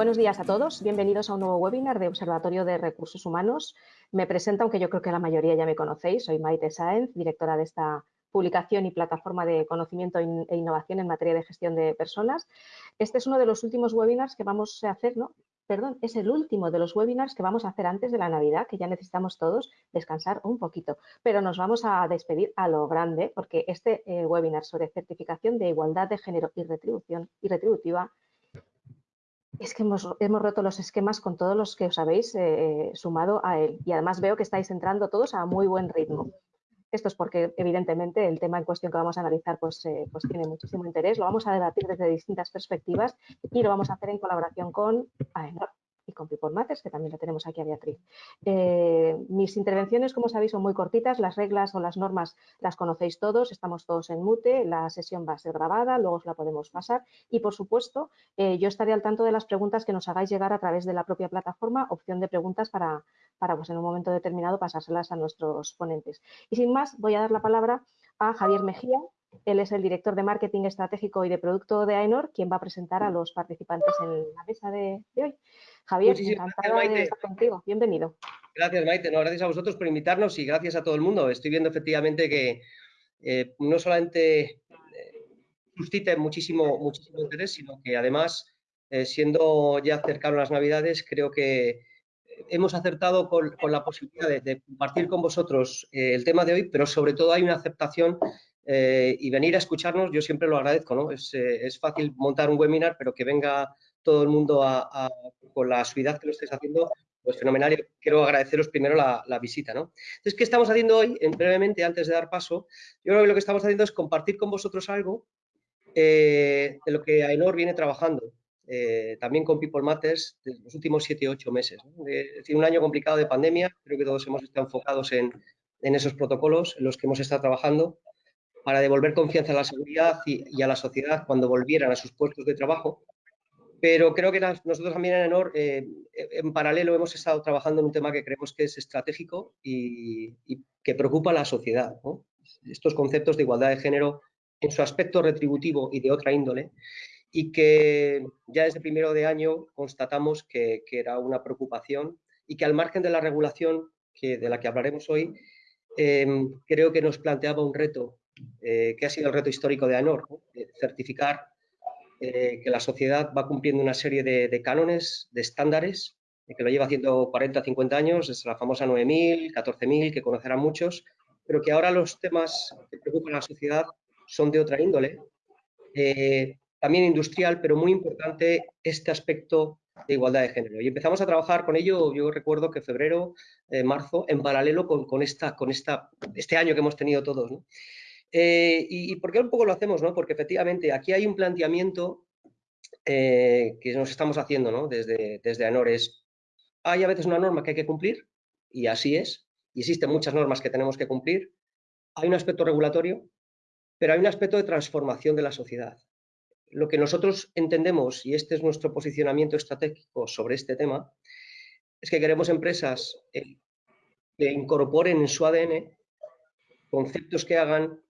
Buenos días a todos, bienvenidos a un nuevo webinar de Observatorio de Recursos Humanos. Me presento, aunque yo creo que la mayoría ya me conocéis, soy Maite Sáenz, directora de esta publicación y plataforma de conocimiento e innovación en materia de gestión de personas. Este es uno de los últimos webinars que vamos a hacer, ¿no? Perdón, es el último de los webinars que vamos a hacer antes de la Navidad, que ya necesitamos todos descansar un poquito. Pero nos vamos a despedir a lo grande, porque este eh, webinar sobre certificación de igualdad de género y retribución y retributiva es que hemos, roto los esquemas con todos los que os habéis eh, sumado a él. Y además veo que estáis entrando todos a muy buen ritmo. Esto es porque, evidentemente, el tema en cuestión que vamos a analizar pues, eh, pues tiene muchísimo interés. Lo vamos a debatir desde distintas perspectivas y lo vamos a hacer en colaboración con AENOR y con People Matters, que también la tenemos aquí a Beatriz. Eh, mis intervenciones, como sabéis, son muy cortitas. Las reglas o las normas las conocéis todos, estamos todos en mute, la sesión va a ser grabada, luego os la podemos pasar y, por supuesto, eh, yo estaré al tanto de las preguntas que nos hagáis llegar a través de la propia plataforma, opción de preguntas para, para pues, en un momento determinado pasárselas a nuestros ponentes. Y sin más, voy a dar la palabra a Javier Mejía. Él es el director de Marketing Estratégico y de Producto de AENOR, quien va a presentar a los participantes en la mesa de, hoy. Javier, encantada de estar contigo. Bienvenido. Gracias, Maite. No, gracias a vosotros por invitarnos y gracias a todo el mundo. Estoy viendo efectivamente que eh, no solamente eh, suscita muchísimo, muchísimo interés, sino que además, eh, siendo ya cercano a las Navidades, creo que hemos acertado con, la posibilidad de, compartir con vosotros eh, el tema de hoy, pero sobre todo hay una aceptación eh, y venir a escucharnos, yo siempre lo agradezco, ¿no? Es, fácil montar un webinar, pero que venga todo el mundo con la suavidad que lo estáis haciendo, pues fenomenal. quiero agradeceros primero la, visita, ¿no? Entonces, ¿qué estamos haciendo hoy? En, brevemente, antes de dar paso, yo creo que lo que estamos haciendo es compartir con vosotros algo de lo que AENOR viene trabajando. Eh, también con People Matters los últimos 7 8 meses. Es decir, un año complicado de pandemia, creo que todos hemos estado enfocados en, esos protocolos en los que hemos estado trabajando para devolver confianza a la seguridad y, a la sociedad cuando volvieran a sus puestos de trabajo. Pero creo que nosotros también en ENOR, eh, en paralelo, hemos estado trabajando en un tema que creemos que es estratégico y, que preocupa a la sociedad. Estos conceptos de igualdad de género en su aspecto retributivo y de otra índole, y que ya desde primero de año constatamos que, era una preocupación y que al margen de la regulación que, de la que hablaremos hoy, em, creo que nos planteaba un reto, eh, que ha sido el reto histórico de ANOR, certificar eh, que la sociedad va cumpliendo una serie de, cánones, de estándares, que lo lleva haciendo 40, 50 años, es la famosa 9.000, 14.000, que conocerán muchos, pero que ahora los temas que preocupan a la sociedad son de otra índole, eh, también industrial, pero muy importante este aspecto de igualdad de género. Y empezamos a trabajar con ello, yo recuerdo que febrero, eh, marzo, en paralelo con, esta, con esta, este año que hemos tenido todos. Eh, y, por qué un poco lo hacemos? ¿no? Porque efectivamente aquí hay un planteamiento eh, que nos estamos haciendo ¿no? desde, desde ANORES. Hay a veces una norma que hay que cumplir, y así es, y existen muchas normas que tenemos que cumplir. Hay un aspecto regulatorio, pero hay un aspecto de transformación de la sociedad lo que nosotros entendemos, y este es nuestro posicionamiento estratégico sobre este tema, es que queremos empresas eh, que incorporen en su ADN conceptos que hagan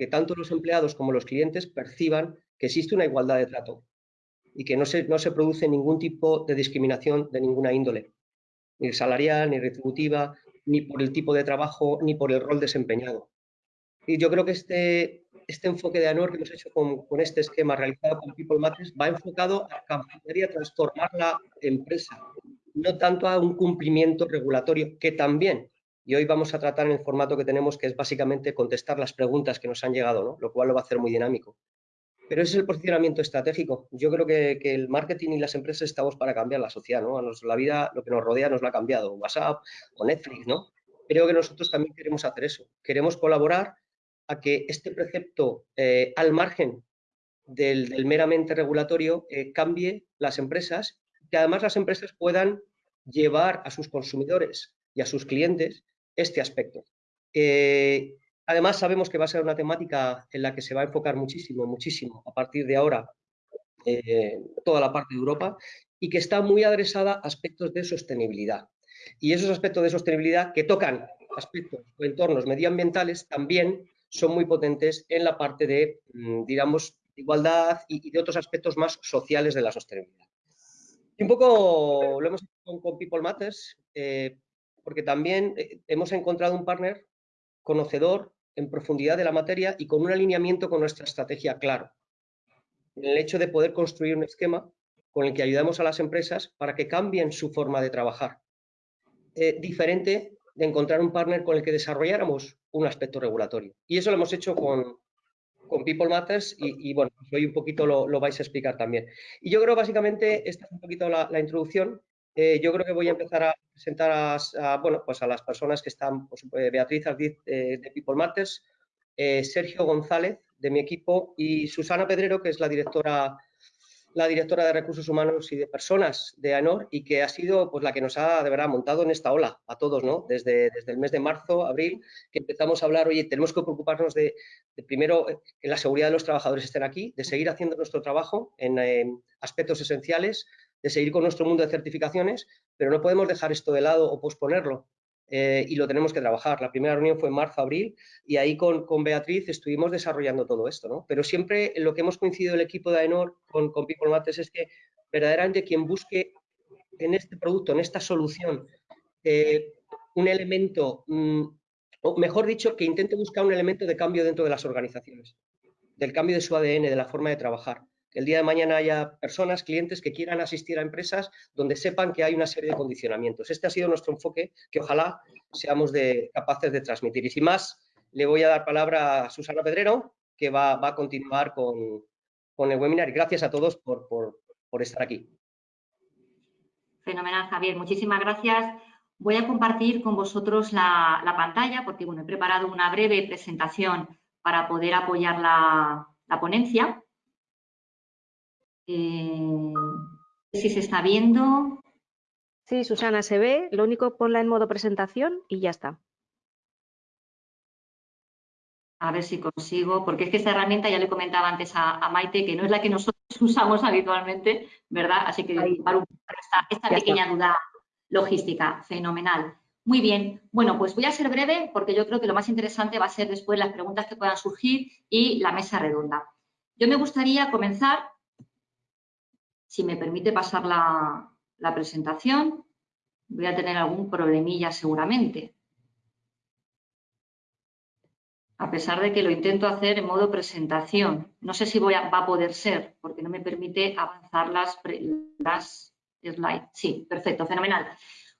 que tanto los empleados como los clientes perciban que existe una igualdad de trato y que no se, no se produce ningún tipo de discriminación de ninguna índole, ni salarial, ni retributiva, ni por el tipo de trabajo, ni por el rol desempeñado. Y yo creo que este, este enfoque de ANOR que hemos hecho con, este esquema realizado con People Matters va enfocado a cambiar a transformar la empresa, no tanto a un cumplimiento regulatorio, que también, y hoy vamos a tratar en el formato que tenemos, que es básicamente contestar las preguntas que nos han llegado, lo cual lo va a hacer muy dinámico. Pero ese es el posicionamiento estratégico. Yo creo que, el marketing y las empresas estamos para cambiar la sociedad, ¿no? la vida, lo que nos rodea nos lo ha cambiado, WhatsApp o Netflix, ¿no? Creo que nosotros también queremos hacer eso. Queremos colaborar a que este precepto, eh, al margen del, meramente regulatorio, eh, cambie las empresas, que además las empresas puedan llevar a sus consumidores y a sus clientes este aspecto. Eh, además, sabemos que va a ser una temática en la que se va a enfocar muchísimo, muchísimo a partir de ahora toda la parte de Europa y que está muy adresada a aspectos de sostenibilidad. Y esos aspectos de sostenibilidad que tocan aspectos o entornos medioambientales también son muy potentes en la parte de, mm, digamos, igualdad y, de otros aspectos más sociales de la sostenibilidad. un poco lo hemos hecho con, People Matters, eh, porque también eh, hemos encontrado un partner conocedor en profundidad de la materia y con un alineamiento con nuestra estrategia claro. En el hecho de poder construir un esquema con el que ayudamos a las empresas para que cambien su forma de trabajar. Eh, diferente de encontrar un partner con el que desarrolláramos un aspecto regulatorio. Y eso lo hemos hecho con, con People Matters y, bueno, pues hoy un poquito lo, vais a explicar también. Y yo creo básicamente, esta es un poquito la, introducción, eh, yo creo que voy a empezar a presentar a, bueno, pues a las personas que están, pues, eh, Beatriz Ardiz de People Matters, Sergio González de mi equipo y Susana Pedrero, que es la directora la directora de Recursos Humanos y de Personas de AENOR y que ha sido pues, la que nos ha de verdad montado en esta ola a todos, ¿no? Desde, desde el mes de marzo, abril, que empezamos a hablar, oye, tenemos que preocuparnos de, primero que la seguridad de los trabajadores estén aquí, de seguir haciendo nuestro trabajo en aspectos esenciales, de seguir con nuestro mundo de certificaciones, pero no podemos dejar esto de lado o posponerlo. Eh, y lo tenemos que trabajar. La primera reunión fue en marzo, abril, y ahí con, con, Beatriz estuvimos desarrollando todo esto, ¿no? Pero siempre lo que hemos coincidido el equipo de AENOR con, con People Matters es que verdaderamente quien busque en este producto, en esta solución, eh, un elemento, mm, o mejor dicho, que intente buscar un elemento de cambio dentro de las organizaciones, del cambio de su ADN, de la forma de trabajar el día de mañana haya personas, clientes que quieran asistir a empresas donde sepan que hay una serie de condicionamientos. Este ha sido nuestro enfoque que ojalá seamos capaces de transmitir. Y sin más, le voy a dar palabra a Susana Pedrero, que va, a continuar con, el webinar. Gracias a todos por, estar aquí. Fenomenal, Javier. Muchísimas gracias. Voy a compartir con vosotros la, pantalla porque bueno, he preparado una breve presentación para poder apoyar la ponencia. Eh, si se está viendo. Sí, Susana, se ve. Lo único, ponla en modo presentación y ya está. A ver si consigo, porque es que esta herramienta ya le comentaba antes a, Maite que no es la que nosotros usamos habitualmente, ¿verdad? Así que esta, esta pequeña duda logística, fenomenal. Muy bien, bueno, pues voy a ser breve porque yo creo que lo más interesante va a ser después las preguntas que puedan surgir y la mesa redonda. Yo me gustaría comenzar si me permite pasar la, presentación, voy a tener algún problemilla seguramente. A pesar de que lo intento hacer en modo presentación. No sé si va a poder ser, porque no me permite avanzar las, slides. Sí, perfecto, fenomenal.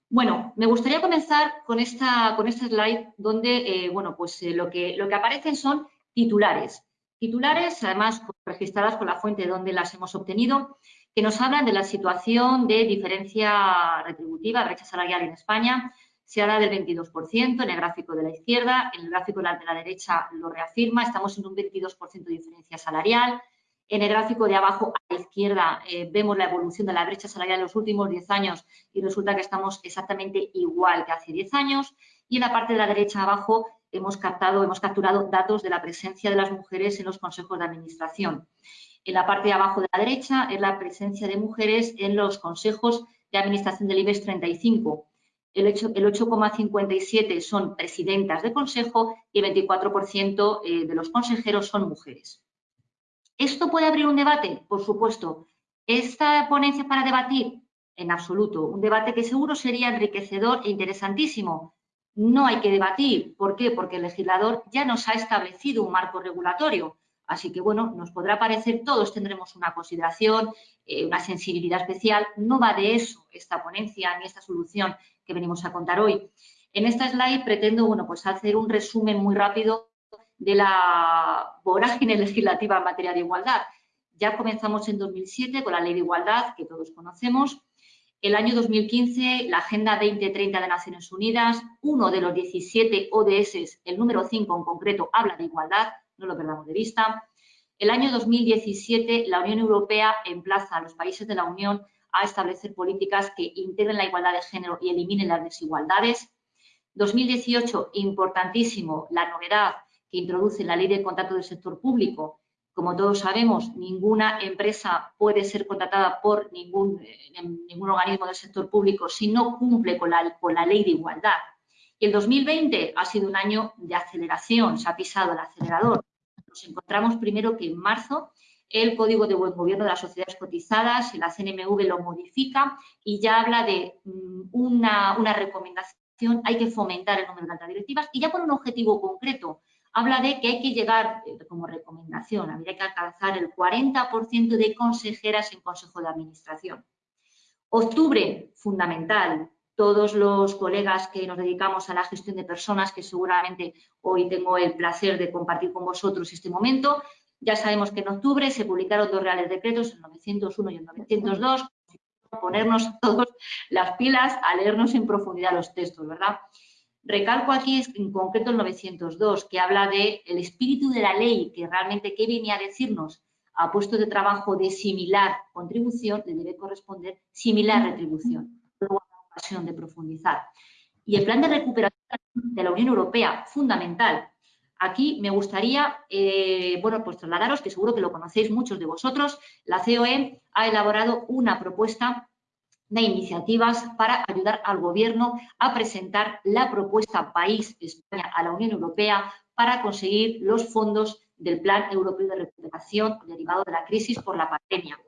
Bueno, me gustaría comenzar con esta, con este slide donde, eh, bueno, pues eh, lo, que, lo que aparecen son titulares. Titulares, además, registradas con la fuente donde las hemos obtenido, que nos hablan de la situación de diferencia retributiva, brecha salarial en España. Se habla del 22% en el gráfico de la izquierda, en el gráfico de la derecha lo reafirma, estamos en un 22% de diferencia salarial. En el gráfico de abajo a la izquierda eh, vemos la evolución de la brecha salarial en los últimos 10 años y resulta que estamos exactamente igual que hace 10 años. Y en la parte de la derecha abajo hemos captado, hemos capturado datos de la presencia de las mujeres en los consejos de administración. En la parte de abajo de la derecha es la presencia de mujeres en los consejos de administración del IBEX 35. El 8,57 son presidentas de consejo y el 24% eh, de los consejeros son mujeres. ¿Esto puede abrir un debate? Por supuesto. ¿Esta ponencia para debatir? En absoluto. Un debate que seguro sería enriquecedor e interesantísimo. No hay que debatir. ¿Por qué? Porque el legislador ya nos ha establecido un marco regulatorio Así que, bueno, nos podrá parecer, todos tendremos una consideración, eh, una sensibilidad especial. No va de eso esta ponencia ni esta solución que venimos a contar hoy. En esta slide pretendo, bueno, pues hacer un resumen muy rápido de la vorágine legislativa en materia de igualdad. Ya comenzamos en 2007 con la Ley de Igualdad, que todos conocemos. El año 2015, la Agenda 2030 de Naciones Unidas, uno de los 17 ODS, el número 5 en concreto, habla de igualdad no lo perdamos de vista. El año 2017, la Unión Europea emplaza a los países de la Unión a establecer políticas que integren la igualdad de género y eliminen las desigualdades. 2018, importantísimo, la novedad que introduce la ley de contrato del sector público. Como todos sabemos, ninguna empresa puede ser contratada por ningún, eh, ningún organismo del sector público si no cumple con la, con la ley de igualdad. Y el 2020 ha sido un año de aceleración, se ha pisado el acelerador nos encontramos primero que en marzo el Código de Buen Gobierno de las Sociedades Cotizadas, la CNMV lo modifica y ya habla de mm, una, recomendación, hay que fomentar el número de altas directivas y ya por un objetivo concreto, habla de que hay que llegar, eh, como recomendación, habría que alcanzar el 40% de consejeras en Consejo de Administración. Octubre, fundamental, todos los colegas que nos dedicamos a la gestión de personas, que seguramente hoy tengo el placer de compartir con vosotros este momento, ya sabemos que en octubre se publicaron dos reales decretos, el 901 y el 902, ponernos todos las pilas a leernos en profundidad los textos, ¿verdad? Recalco aquí en concreto el 902, que habla del el espíritu de la ley, que realmente qué viene a decirnos a puestos de trabajo de similar contribución, le debe corresponder similar retribución. Ocasión de profundizar. Y el plan de recuperación de la Unión Europea, fundamental. Aquí me gustaría, eh, bueno, pues trasladaros, que seguro que lo conocéis muchos de vosotros, la COE ha elaborado una propuesta de iniciativas para ayudar al Gobierno a presentar la propuesta país España a la Unión Europea para conseguir los fondos del Plan Europeo de Recuperación derivado de la crisis por la pandemia.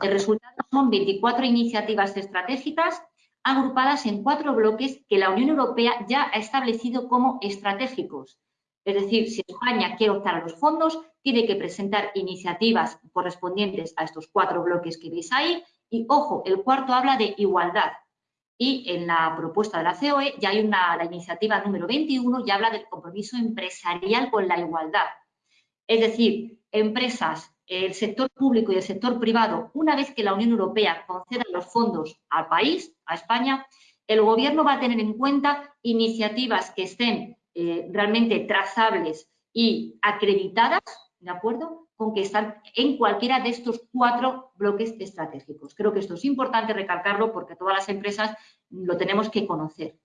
El resultado son 24 iniciativas estratégicas agrupadas en cuatro bloques que la Unión Europea ya ha establecido como estratégicos. Es decir, si España quiere optar a los fondos, tiene que presentar iniciativas correspondientes a estos cuatro bloques que veis ahí y ojo, el cuarto habla de igualdad. Y en la propuesta de la COE ya hay una, la iniciativa número 21 y habla del compromiso empresarial con la igualdad. Es decir, empresas, el sector público y el sector privado, una vez que la Unión Europea conceda los fondos al país, a España, el gobierno va a tener en cuenta iniciativas que estén eh, realmente trazables y acreditadas, ¿de acuerdo? con que están en cualquiera de estos cuatro bloques estratégicos. Creo que esto es importante recalcarlo porque todas las empresas lo tenemos que conocer.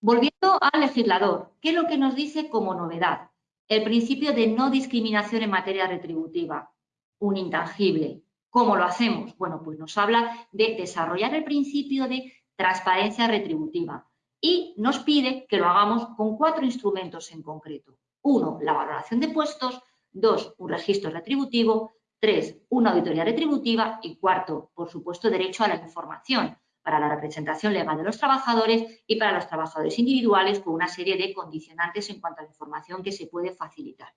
Volviendo al legislador, ¿qué es lo que nos dice como novedad? El principio de no discriminación en materia retributiva, un intangible. ¿Cómo lo hacemos? Bueno, pues nos habla de desarrollar el principio de transparencia retributiva y nos pide que lo hagamos con cuatro instrumentos en concreto. Uno, la valoración de puestos, Dos, un registro retributivo. Tres, una auditoría retributiva. Y cuarto, por supuesto, derecho a la información para la representación legal de los trabajadores y para los trabajadores individuales con una serie de condicionantes en cuanto a la información que se puede facilitar.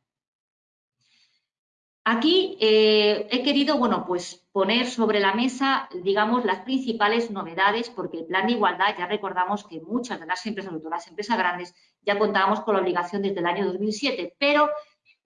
Aquí eh, he querido, bueno, pues poner sobre la mesa, digamos, las principales novedades, porque el plan de igualdad, ya recordamos que muchas de las empresas, sobre todo las empresas grandes, ya contábamos con la obligación desde el año 2007, pero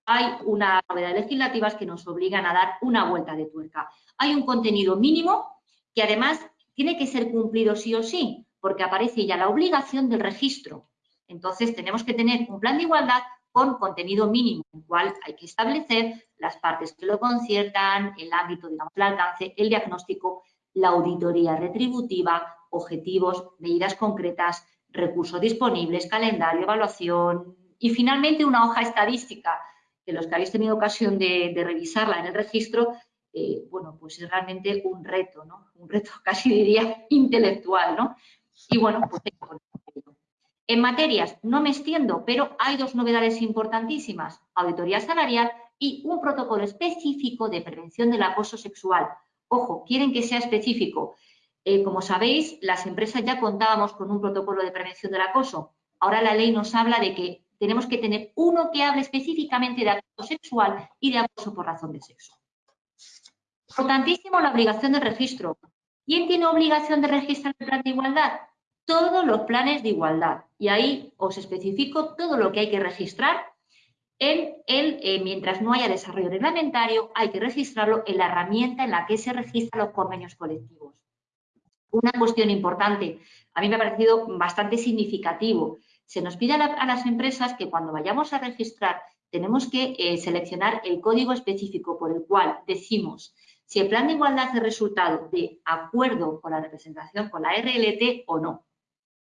hay unas novedades legislativas que nos obligan a dar una vuelta de tuerca. Hay un contenido mínimo que además tiene que ser cumplido sí o sí, porque aparece ya la obligación del registro. Entonces, tenemos que tener un plan de igualdad con contenido mínimo, en el cual hay que establecer las partes que lo conciertan, el ámbito, digamos, el alcance, el diagnóstico, la auditoría retributiva, objetivos, medidas concretas, recursos disponibles, calendario, evaluación y finalmente una hoja estadística que los que habéis tenido ocasión de, revisarla en el registro, eh, bueno, pues es realmente un reto, ¿no? Un reto casi diría intelectual, ¿no? Y bueno, pues en materias no me extiendo, pero hay dos novedades importantísimas, auditoría salarial y un protocolo específico de prevención del acoso sexual. Ojo, quieren que sea específico. Eh, como sabéis, las empresas ya contábamos con un protocolo de prevención del acoso. Ahora la ley nos habla de que tenemos que tener uno que hable específicamente de acoso sexual y de acoso por razón de sexo. Importantísimo la obligación de registro. ¿Quién tiene obligación de registrar el plan de igualdad? Todos los planes de igualdad. Y ahí os especifico todo lo que hay que registrar. En el, eh, mientras no haya desarrollo reglamentario, hay que registrarlo en la herramienta en la que se registran los convenios colectivos. Una cuestión importante, a mí me ha parecido bastante significativo, se nos pide a, las empresas que cuando vayamos a registrar tenemos que eh, seleccionar el código específico por el cual decimos si el plan de igualdad es resultado de acuerdo con la representación con la RLT o no.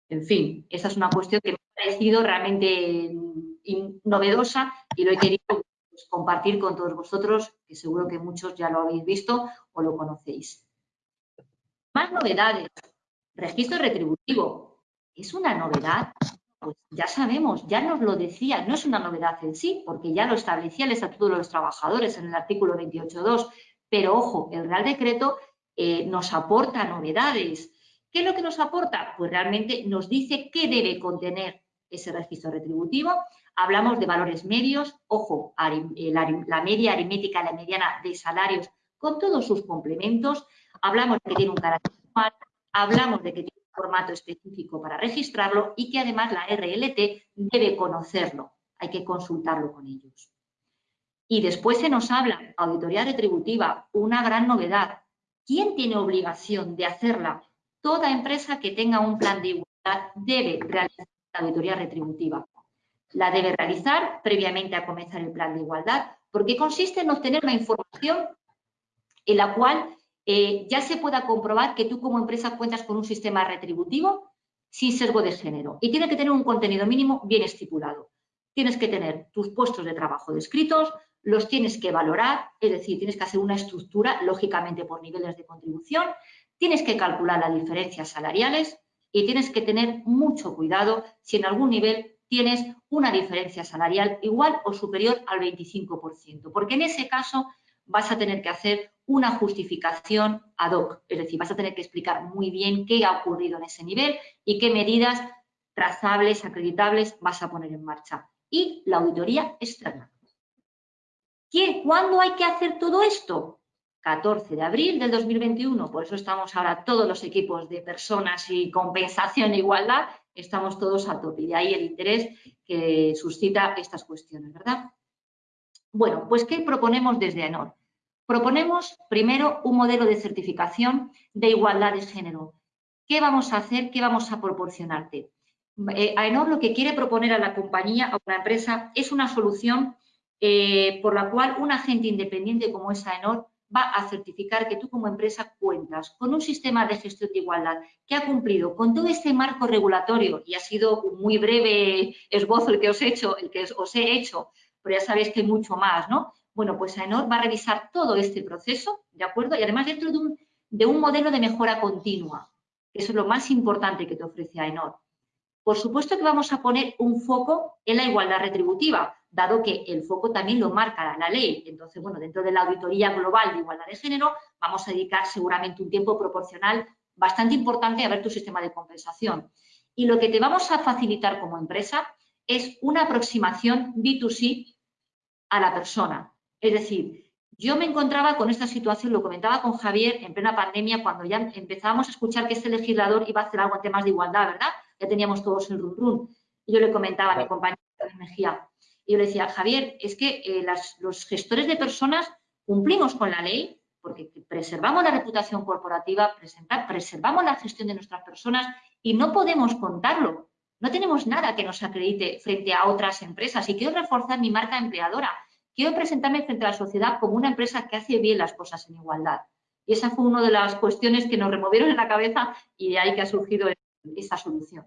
En fin, esa es una cuestión que me ha parecido realmente mm, novedosa y lo he querido pues, compartir con todos vosotros, que seguro que muchos ya lo habéis visto o lo conocéis. Más novedades. Registro retributivo. ¿Es una novedad? pues ya sabemos, ya nos lo decía, no es una novedad en sí, porque ya lo establecía el Estatuto de los Trabajadores en el artículo 28.2, pero ojo, el Real Decreto eh, nos aporta novedades. ¿Qué es lo que nos aporta? Pues realmente nos dice qué debe contener ese registro retributivo. Hablamos de valores medios, ojo, la, media aritmética, la mediana de salarios con todos sus complementos. Hablamos de que tiene un carácter hablamos de que tiene un formato específico para registrarlo y que además la RLT debe conocerlo. Hay que consultarlo con ellos. Y después se nos habla, auditoría retributiva, una gran novedad. ¿Quién tiene obligación de hacerla? Toda empresa que tenga un plan de igualdad debe realizar la auditoría retributiva. La debe realizar previamente a comenzar el plan de igualdad, porque consiste en obtener una información en la cual eh, ya se pueda comprobar que tú como empresa cuentas con un sistema retributivo sin sesgo de género y tiene que tener un contenido mínimo bien estipulado. Tienes que tener tus puestos de trabajo descritos, los tienes que valorar, es decir, tienes que hacer una estructura, lógicamente por niveles de contribución, tienes que calcular las diferencias salariales y tienes que tener mucho cuidado si en algún nivel tienes una diferencia salarial igual o superior al 25%, porque en ese caso vas a tener que hacer una justificación ad hoc, es decir, vas a tener que explicar muy bien qué ha ocurrido en ese nivel y qué medidas trazables, acreditables vas a poner en marcha. Y la auditoría externa. ¿Cuándo hay que hacer todo esto? 14 de abril del 2021, por eso estamos ahora todos los equipos de personas y compensación e igualdad, estamos todos a tope y de ahí el interés que suscita estas cuestiones, ¿verdad? Bueno, pues ¿qué proponemos desde AENOR? Proponemos primero un modelo de certificación de igualdad de género. ¿Qué vamos a hacer? ¿Qué vamos a proporcionarte? Eh, AENOR lo que quiere proponer a la compañía, a una empresa, es una solución eh, por la cual un agente independiente como es AENOR va a certificar que tú como empresa cuentas con un sistema de gestión de igualdad que ha cumplido con todo este marco regulatorio y ha sido un muy breve esbozo el que os he hecho, el que os he hecho, pero ya sabéis que hay mucho más, ¿no? Bueno, pues AENOR va a revisar todo este proceso, ¿de acuerdo? Y además dentro de un, de un modelo de mejora continua, que eso es lo más importante que te ofrece AENOR. Por supuesto que vamos a poner un foco en la igualdad retributiva, dado que el foco también lo marca la ley. Entonces, bueno, dentro de la auditoría global de igualdad de género, vamos a dedicar seguramente un tiempo proporcional bastante importante a ver tu sistema de compensación. Y lo que te vamos a facilitar como empresa es una aproximación B2C a la persona. Es decir, yo me encontraba con esta situación, lo comentaba con Javier en plena pandemia, cuando ya empezábamos a escuchar que este legislador iba a hacer algo en temas de igualdad, ¿verdad? Ya teníamos todos el run run. Y yo le comentaba a mi compañera de Mejía, y yo le decía, Javier, es que eh, los gestores de personas cumplimos con la ley porque preservamos la reputación corporativa, preservamos la gestión de nuestras personas y no podemos contarlo. No tenemos nada que nos acredite frente a otras empresas y quiero reforzar mi marca empleadora. Quiero presentarme frente a la sociedad como una empresa que hace bien las cosas en igualdad. Y esa fue una de las cuestiones que nos removieron en la cabeza y de ahí que ha surgido esa solución.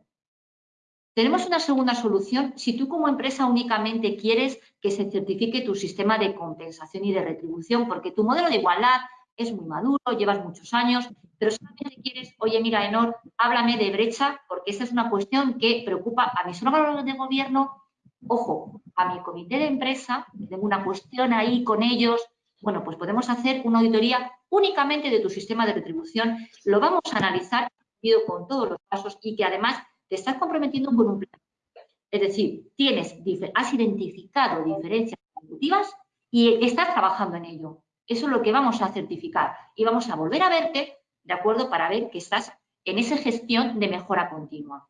Tenemos una segunda solución. Si tú como empresa únicamente quieres que se certifique tu sistema de compensación y de retribución, porque tu modelo de igualdad es muy maduro, llevas muchos años, pero solamente quieres, oye, mira, Enor, háblame de brecha, porque esa es una cuestión que preocupa a mis órganos de gobierno, ojo, a mi comité de empresa, tengo una cuestión ahí con ellos, bueno, pues podemos hacer una auditoría únicamente de tu sistema de retribución, lo vamos a analizar con todos los pasos y que además te estás comprometiendo con un plan. Es decir, tienes, has identificado diferencias ejecutivas y estás trabajando en ello. Eso es lo que vamos a certificar y vamos a volver a verte, ¿de acuerdo? Para ver que estás en esa gestión de mejora continua.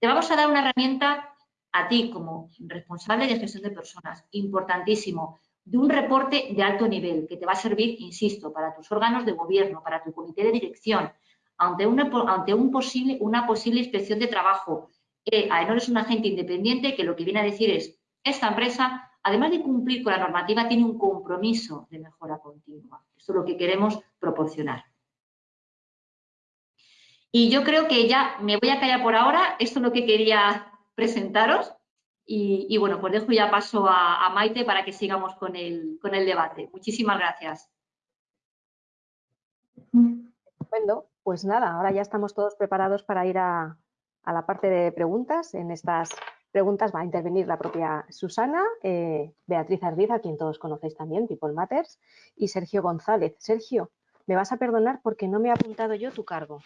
Te vamos a dar una herramienta a ti como responsable de gestión de personas, importantísimo, de un reporte de alto nivel que te va a servir, insisto, para tus órganos de gobierno, para tu comité de dirección, ante una, un posible, una posible inspección de trabajo. Eh, AENOR es un agente independiente que lo que viene a decir es, esta empresa, además de cumplir con la normativa, tiene un compromiso de mejora continua. Esto es lo que queremos proporcionar. Y yo creo que ya me voy a callar por ahora. Esto es lo que quería presentaros. Y, bueno, pues dejo ya paso a, a, Maite para que sigamos con el, con el debate. Muchísimas gracias. Estupendo. Pues nada, ahora ya estamos todos preparados para ir a, a la parte de preguntas. En estas preguntas va a intervenir la propia Susana, eh, Beatriz Ardiz, a quien todos conocéis también, People Matters, y Sergio González. Sergio, me vas a perdonar porque no me he apuntado yo tu cargo.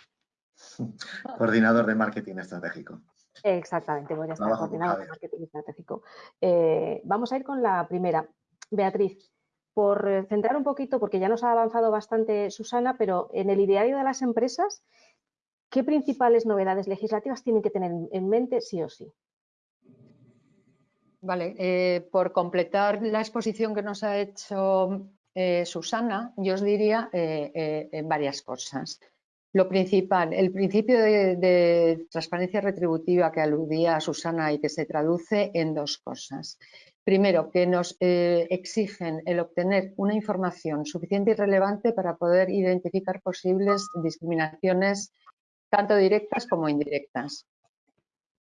Coordinador de Marketing Estratégico. Exactamente, voy a estar coordinador de Marketing Estratégico. Eh, vamos a ir con la primera. Beatriz, por centrar un poquito, porque ya nos ha avanzado bastante Susana, pero en el ideario de las empresas, ¿qué principales novedades legislativas tienen que tener en mente sí o sí? Vale, eh, por completar la exposición que nos ha hecho eh, Susana, yo os diría eh, varias cosas. Lo principal, el principio de, transparencia retributiva que aludía Susana y que se traduce en dos cosas. Primero, que nos exigen el obtener una información suficiente y relevante para poder identificar posibles discriminaciones tanto directas como indirectas.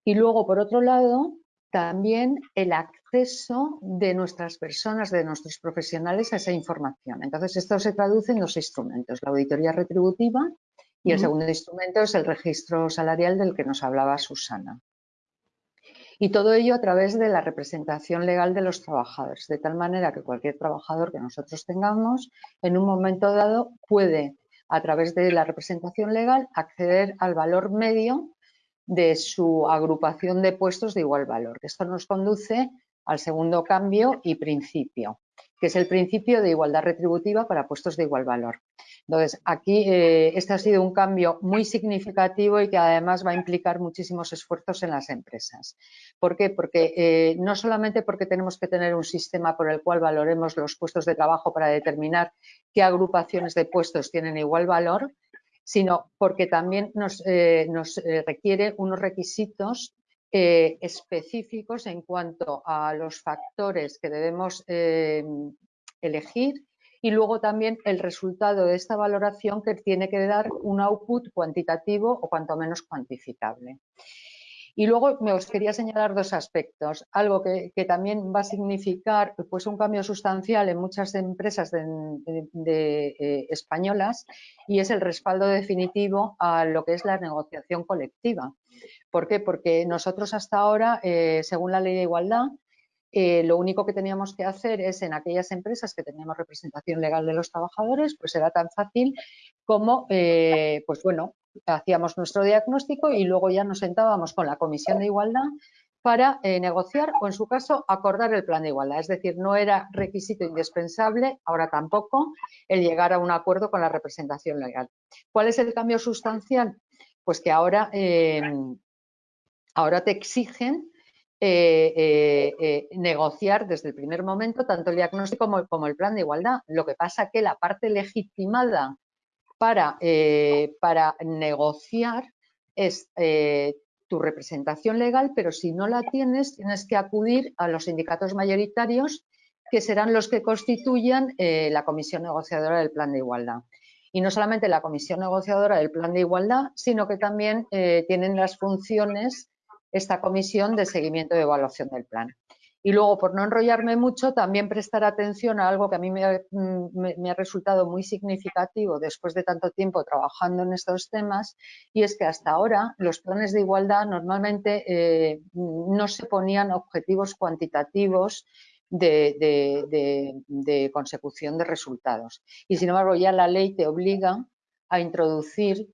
Y luego, por otro lado, también el acceso de nuestras personas, de nuestros profesionales a esa información. Entonces, esto se traduce en dos instrumentos, la auditoría retributiva y el segundo instrumento es el registro salarial del que nos hablaba Susana. Y todo ello a través de la representación legal de los trabajadores, de tal manera que cualquier trabajador que nosotros tengamos, en un momento dado, puede, a través de la representación legal, acceder al valor medio de su agrupación de puestos de igual valor. Esto nos conduce al segundo cambio y principio, que es el principio de igualdad retributiva para puestos de igual valor. Entonces, aquí eh, este ha sido un cambio muy significativo y que además va a implicar muchísimos esfuerzos en las empresas. ¿Por qué? Porque eh, no solamente porque tenemos que tener un sistema por el cual valoremos los puestos de trabajo para determinar qué agrupaciones de puestos tienen igual valor, sino porque también nos, eh, eh, requiere unos requisitos específicos en cuanto a los factores que debemos elegir y luego también el resultado de esta valoración que tiene que dar un output cuantitativo o cuanto menos cuantificable. Y luego me os quería señalar dos aspectos. Algo que, también va a significar pues, un cambio sustancial en muchas empresas de, eh, españolas y es el respaldo definitivo a lo que es la negociación colectiva. ¿Por qué? Porque nosotros hasta ahora, eh, según la ley de igualdad, eh, lo único que teníamos que hacer es en aquellas empresas que teníamos representación legal de los trabajadores, pues era tan fácil como, pues bueno, hacíamos nuestro diagnóstico y luego ya nos sentábamos con la Comisión de Igualdad para eh, negociar o, en su caso, acordar el plan de igualdad. Es decir, no era requisito indispensable, ahora tampoco, el llegar a un acuerdo con la representación legal. ¿Cuál es el cambio sustancial? Pues que ahora, em, ahora te exigen eh, eh, negociar desde el primer momento tanto el diagnóstico como, el plan de igualdad. Lo que pasa que la parte legitimada para, eh, negociar es eh, tu representación legal, pero si no la tienes, tienes que acudir a los sindicatos mayoritarios que serán los que constituyan eh, la comisión negociadora del plan de igualdad. Y no solamente la comisión negociadora del plan de igualdad, sino que también tienen las funciones esta comisión de seguimiento y evaluación del plan. Y luego, por no enrollarme mucho, también prestar atención a algo que a mí me, ha resultado muy significativo después de tanto tiempo trabajando en estos temas, y es que hasta ahora los planes de igualdad normalmente eh, no se ponían objetivos cuantitativos de, de, consecución de resultados. Y sin embargo, ya la ley te obliga a introducir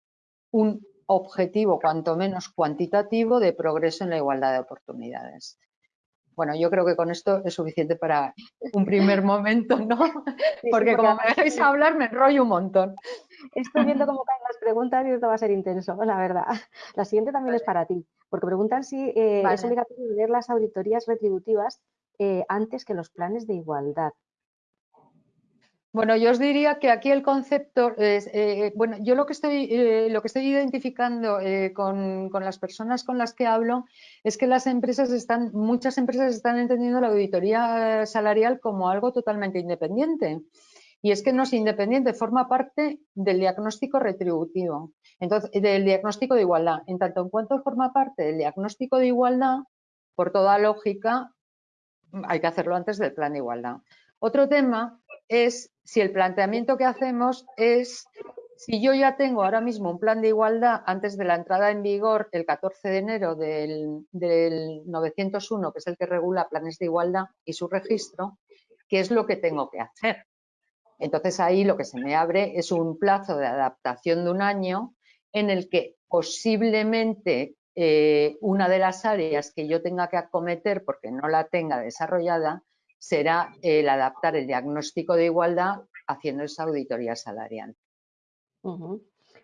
un objetivo cuanto menos cuantitativo de progreso en la igualdad de oportunidades. Bueno, yo creo que con esto es suficiente para un primer momento, ¿no? porque, como me dejáis hablar me enrollo un montón. Estoy viendo cómo caen las preguntas y esto va a ser intenso, la verdad. La siguiente también es para ti, porque preguntan si eh, es obligatorio leer las auditorías retributivas eh, antes que los planes de igualdad. Bueno, yo os diría que aquí el concepto eh, bueno, yo lo que estoy, eh, lo que estoy identificando eh, con, las personas con las que hablo es que las empresas están, muchas empresas están entendiendo la auditoría salarial como algo totalmente independiente. Y es que no es independiente, forma parte del diagnóstico retributivo, entonces, del diagnóstico de igualdad. En tanto en cuanto forma parte del diagnóstico de igualdad, por toda lógica, hay que hacerlo antes del plan de igualdad. Otro tema es si el planteamiento que hacemos es si yo ya tengo ahora mismo un plan de igualdad antes de la entrada en vigor el 14 de enero del, 901, que es el que regula planes de igualdad y su registro, ¿qué es lo que tengo que hacer? Entonces ahí lo que se me abre es un plazo de adaptación de un año en el que posiblemente eh, una de las áreas que yo tenga que acometer porque no la tenga desarrollada será el adaptar el diagnóstico de igualdad haciendo esa auditoría salarial.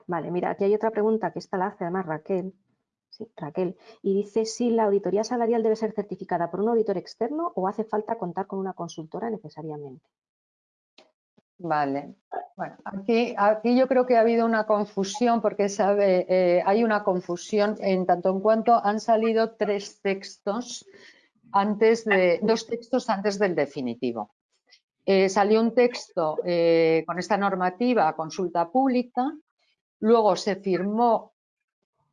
Vale, mira, aquí hay otra pregunta que esta la hace además Raquel. Sí, Raquel. Y dice si la auditoría salarial debe ser certificada por un auditor externo o hace falta contar con una consultora necesariamente. Vale. Bueno, aquí, aquí yo creo que ha habido una confusión porque sabe, eh, hay una confusión en tanto en cuanto han salido tres textos antes de, dos textos antes del definitivo. Eh, salió un texto eh, con esta normativa consulta pública, luego se firmó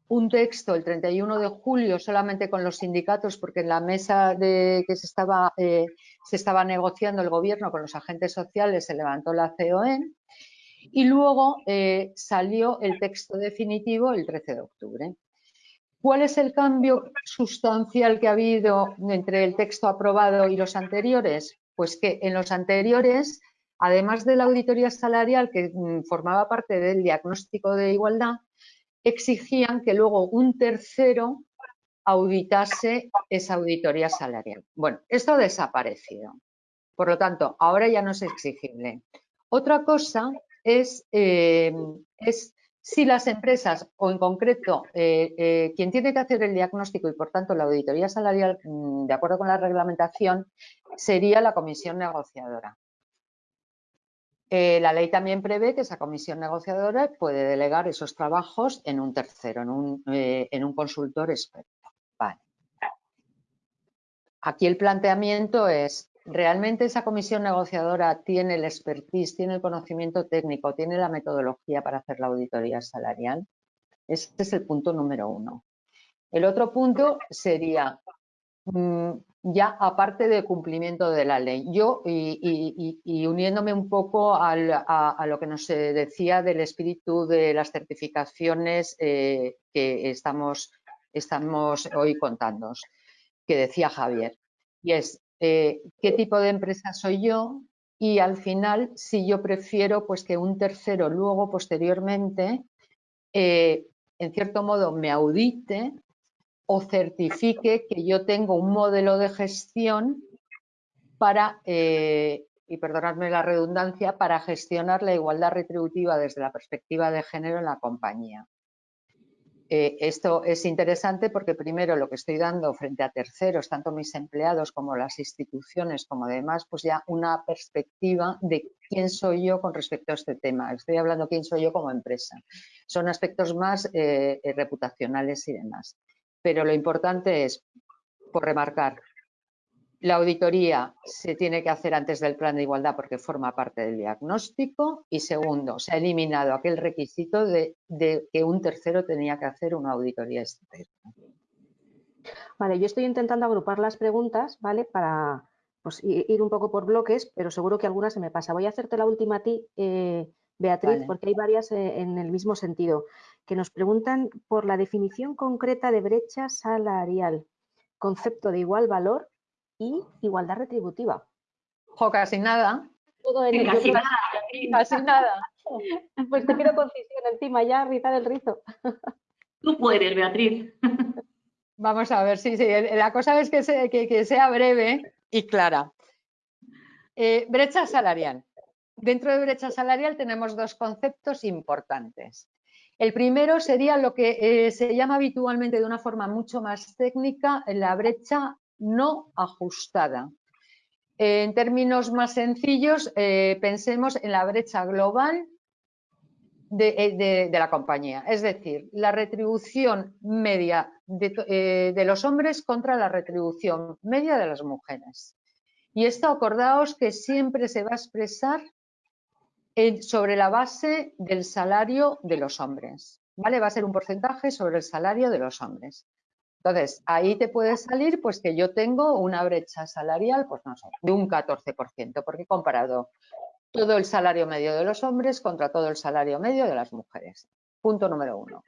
un texto el 31 de julio solamente con los sindicatos porque en la mesa de que se estaba, eh, se estaba negociando el gobierno con los agentes sociales se levantó la COE y luego salió el texto definitivo el 13 de octubre. ¿Cuál es el cambio sustancial que ha habido entre el texto aprobado y los anteriores? Pues que en los anteriores, además de la auditoría salarial que mm, formaba parte del diagnóstico de igualdad, exigían que luego un tercero auditase esa auditoría salarial. Bueno, esto ha desaparecido. Por lo tanto, ahora ya no es exigible. Otra cosa es, eh, es si las empresas o en concreto eh, eh, quien tiene que hacer el diagnóstico y por tanto la auditoría salarial, mm, de acuerdo con la reglamentación, sería la comisión negociadora. Eh, la ley también prevé que esa comisión negociadora puede delegar esos trabajos en un tercero, en un, en un consultor experto. Aquí el planteamiento es, ¿realmente esa comisión negociadora tiene el expertise, tiene el conocimiento técnico, tiene la metodología para hacer la auditoría salarial? Este es el punto número uno. El otro punto sería, mm, ya aparte de cumplimiento de la ley, yo y, uniéndome un poco a, lo que nos decía del espíritu de las certificaciones eh, que estamos, estamos hoy contando, que decía Javier, y es eh, qué tipo de empresa soy yo y al final si yo prefiero pues que un tercero luego posteriormente eh, en cierto modo me audite o certifique que yo tengo un modelo de gestión para, eh, y perdonadme la redundancia, para gestionar la igualdad retributiva desde la perspectiva de género en la compañía. Eh, esto es interesante porque primero lo que estoy dando frente a terceros, tanto mis empleados como las instituciones como demás, pues ya una perspectiva de quién soy yo con respecto a este tema. Estoy hablando quién soy yo como empresa. Son aspectos más eh, reputacionales y demás pero lo importante es, por remarcar, la auditoría se tiene que hacer antes del plan de igualdad porque forma parte del diagnóstico y segundo, se ha eliminado aquel requisito de, que un tercero tenía que hacer una auditoría externa. Vale, yo estoy intentando agrupar las preguntas, ¿vale? Para pues, ir un poco por bloques, pero seguro que alguna se me pasa. Voy a hacerte la última a ti, eh, Beatriz, porque hay varias eh, en el mismo sentido que nos preguntan por la definición concreta de brecha salarial, concepto de igual valor y igualdad retributiva. Jo, casi nada. Todo en casi, nada. casi nada. Pues te quiero concisión encima ya, rizar el rizo. Tú puedes, Beatriz. Vamos a ver, sí, sí. La cosa es que, sea breve y clara. Eh, brecha salarial. Dentro de brecha salarial tenemos dos conceptos importantes. El primero sería lo que eh, se llama habitualmente de una forma mucho más técnica la brecha no ajustada. En términos más sencillos, eh, pensemos en la brecha global de, la compañía, es decir, la retribución media de, de, los hombres contra la retribución media de las mujeres. Y esto acordaos que siempre se va a expresar sobre la base del salario de los hombres. ¿Vale? Va a ser un porcentaje sobre el salario de los hombres. Entonces, ahí te puede salir pues que yo tengo una brecha salarial, pues no sé, de un 14%, porque he comparado todo el salario medio de los hombres contra todo el salario medio de las mujeres. Punto número uno.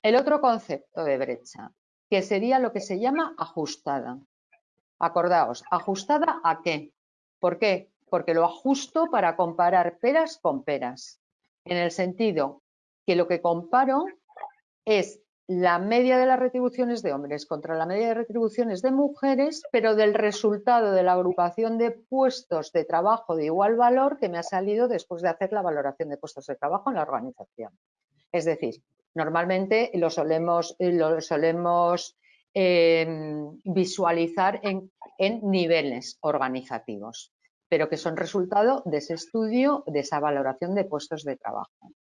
El otro concepto de brecha, que sería lo que se llama ajustada. Acordaos, ¿ajustada a qué? ¿Por qué? Porque lo ajusto para comparar peras con peras, en el sentido que lo que comparo es la media de las retribuciones de hombres contra la media de retribuciones de mujeres, pero del resultado de la agrupación de puestos de trabajo de igual valor que me ha salido después de hacer la valoración de puestos de trabajo en la organización. Es decir, normalmente lo solemos, lo solemos em, visualizar en, en niveles organizativos, pero que son resultado de ese estudio, de esa valoración de puestos de trabajo.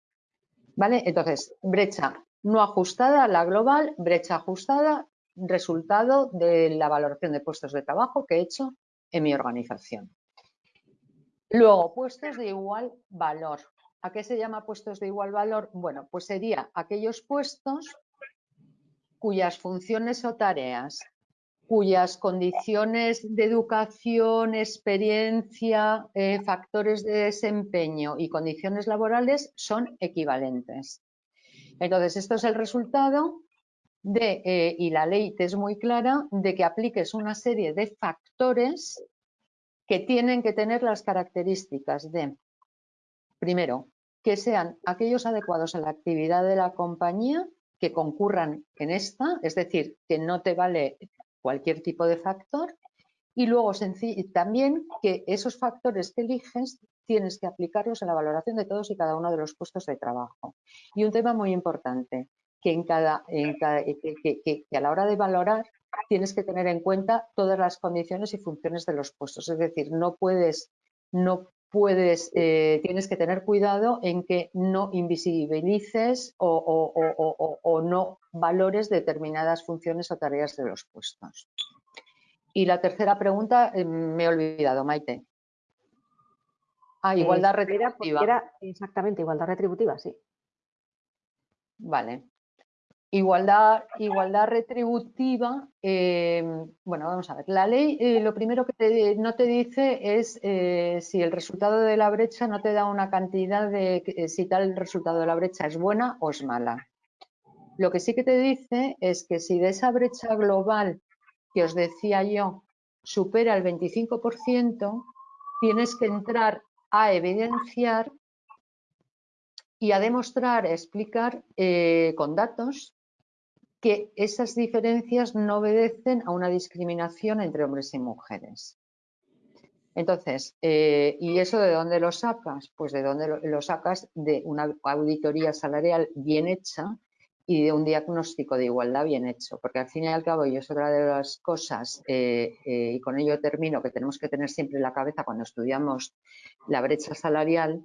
¿Vale? Entonces, brecha no ajustada, la global, brecha ajustada, resultado de la valoración de puestos de trabajo que he hecho en mi organización. Luego, puestos de igual valor. ¿A qué se llama puestos de igual valor? Bueno, pues sería aquellos puestos cuyas funciones o tareas, cuyas condiciones de educación, experiencia, eh, factores de desempeño y condiciones laborales son equivalentes. Entonces, esto es el resultado de, eh, y la ley es muy clara, de que apliques una serie de factores que tienen que tener las características de, primero, que sean aquellos adecuados a la actividad de la compañía que concurran en esta, es decir, que no te vale cualquier tipo de factor, y luego también que esos factores que eliges tienes que aplicarlos en la valoración de todos y cada uno de los puestos de trabajo. Y un tema muy importante, que, en cada, que, a la hora de valorar tienes que tener en cuenta todas las condiciones y funciones de los puestos. Es decir, no puedes, no puedes, eh, tienes que tener cuidado en que no invisibilices o, no valores determinadas funciones o tareas de los puestos. Y la tercera pregunta eh, me he olvidado, Maite. Ah, igualdad retributiva. exactamente, igualdad retributiva, sí. Vale. Igualdad, igualdad retributiva, eh, bueno, vamos a ver. La ley eh, lo primero que no te dice es eh, si el resultado de la brecha no te da una cantidad de si tal resultado de la brecha es buena o es mala. Lo que sí que te dice es que si de esa brecha global que os decía yo supera el 25%, tienes que entrar a evidenciar y a demostrar, a explicar eh, con datos que esas diferencias no obedecen a una discriminación entre hombres y mujeres. Entonces, eh, ¿y eso de dónde lo sacas? Pues de dónde lo sacas de una auditoría salarial bien hecha y de un diagnóstico de igualdad bien hecho, porque al fin y al cabo, y es otra de las cosas, eh, eh, y con ello termino, que tenemos que tener siempre en la cabeza cuando estudiamos la brecha salarial,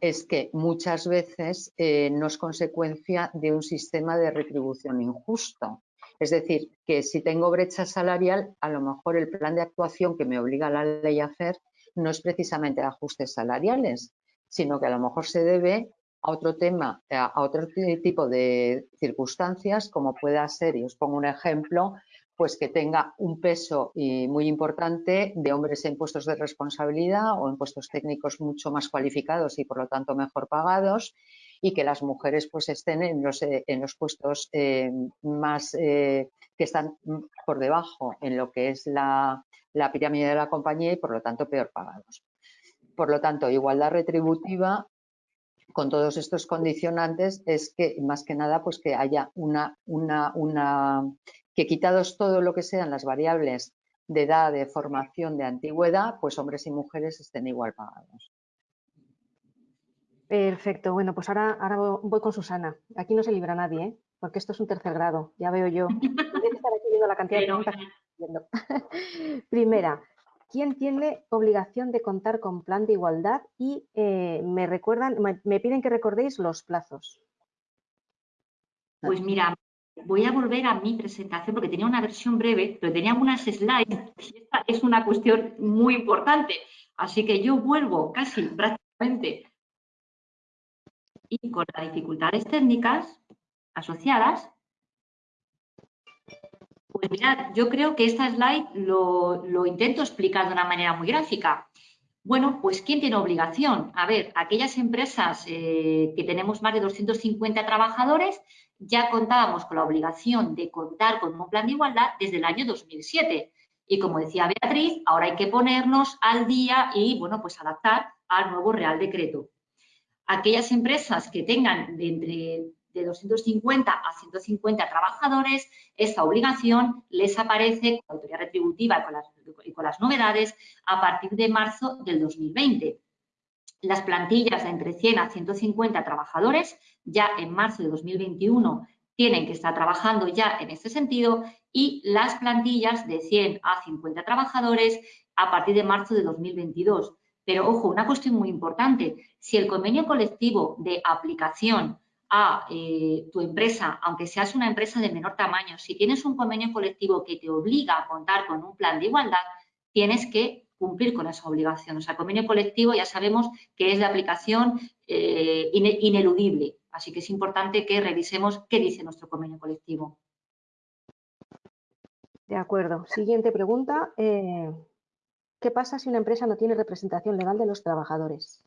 es que muchas veces eh, no es consecuencia de un sistema de retribución injusto. Es decir, que si tengo brecha salarial, a lo mejor el plan de actuación que me obliga la ley a hacer no es precisamente ajustes salariales, sino que a lo mejor se debe a otro tema, a otro tipo de circunstancias, como pueda ser, y os pongo un ejemplo, pues que tenga un peso muy importante de hombres en puestos de responsabilidad o en puestos técnicos mucho más cualificados y por lo tanto mejor pagados y que las mujeres pues estén en los, eh, en los puestos eh, más eh, que están por debajo en lo que es la, la pirámide de la compañía y por lo tanto peor pagados. Por lo tanto, igualdad retributiva con todos estos condicionantes es que más que nada pues que haya una, una, una que quitados todo lo que sean las variables de edad, de formación, de antigüedad, pues hombres y mujeres estén igual pagados. Perfecto, bueno, pues ahora, ahora voy con Susana. Aquí no se libra nadie, ¿eh? porque esto es un tercer grado, ya veo yo. estar aquí viendo la cantidad de preguntas Primera, ¿quién tiene obligación de contar con plan de igualdad? Y eh, me recuerdan, me, piden que recordéis los plazos. Pues mira, voy a volver a mi presentación porque tenía una versión breve, pero tenía unas slides y esta es una cuestión muy importante. Así que yo vuelvo casi prácticamente y con las dificultades técnicas asociadas, pues mirad, yo creo que esta slide lo, intento explicar de una manera muy gráfica. Bueno, pues ¿quién tiene obligación? A ver, aquellas empresas eh, que tenemos más de 250 trabajadores, ya contábamos con la obligación de contar con un plan de igualdad desde el año 2007. Y como decía Beatriz, ahora hay que ponernos al día y, bueno, pues adaptar al nuevo Real Decreto. Aquellas empresas que tengan de entre de 250 a 150 trabajadores, esta obligación les aparece con la autoridad retributiva y con, las, con las novedades a partir de marzo del 2020. Las plantillas de entre 100 a 150 trabajadores ya en marzo de 2021 tienen que estar trabajando ya en este sentido y las plantillas de 100 a 50 trabajadores a partir de marzo de 2022. Pero ojo, una cuestión muy importante, si el convenio colectivo de aplicación a eh, tu empresa, aunque seas una empresa de menor tamaño, si tienes un convenio colectivo que te obliga a contar con un plan de igualdad, tienes que cumplir con esa obligación. O sea, convenio colectivo ya sabemos que es de aplicación eh, ineludible, así que es importante que revisemos qué dice nuestro convenio colectivo. De acuerdo. Siguiente pregunta. Eh, ¿Qué pasa si una empresa no tiene representación legal de los trabajadores?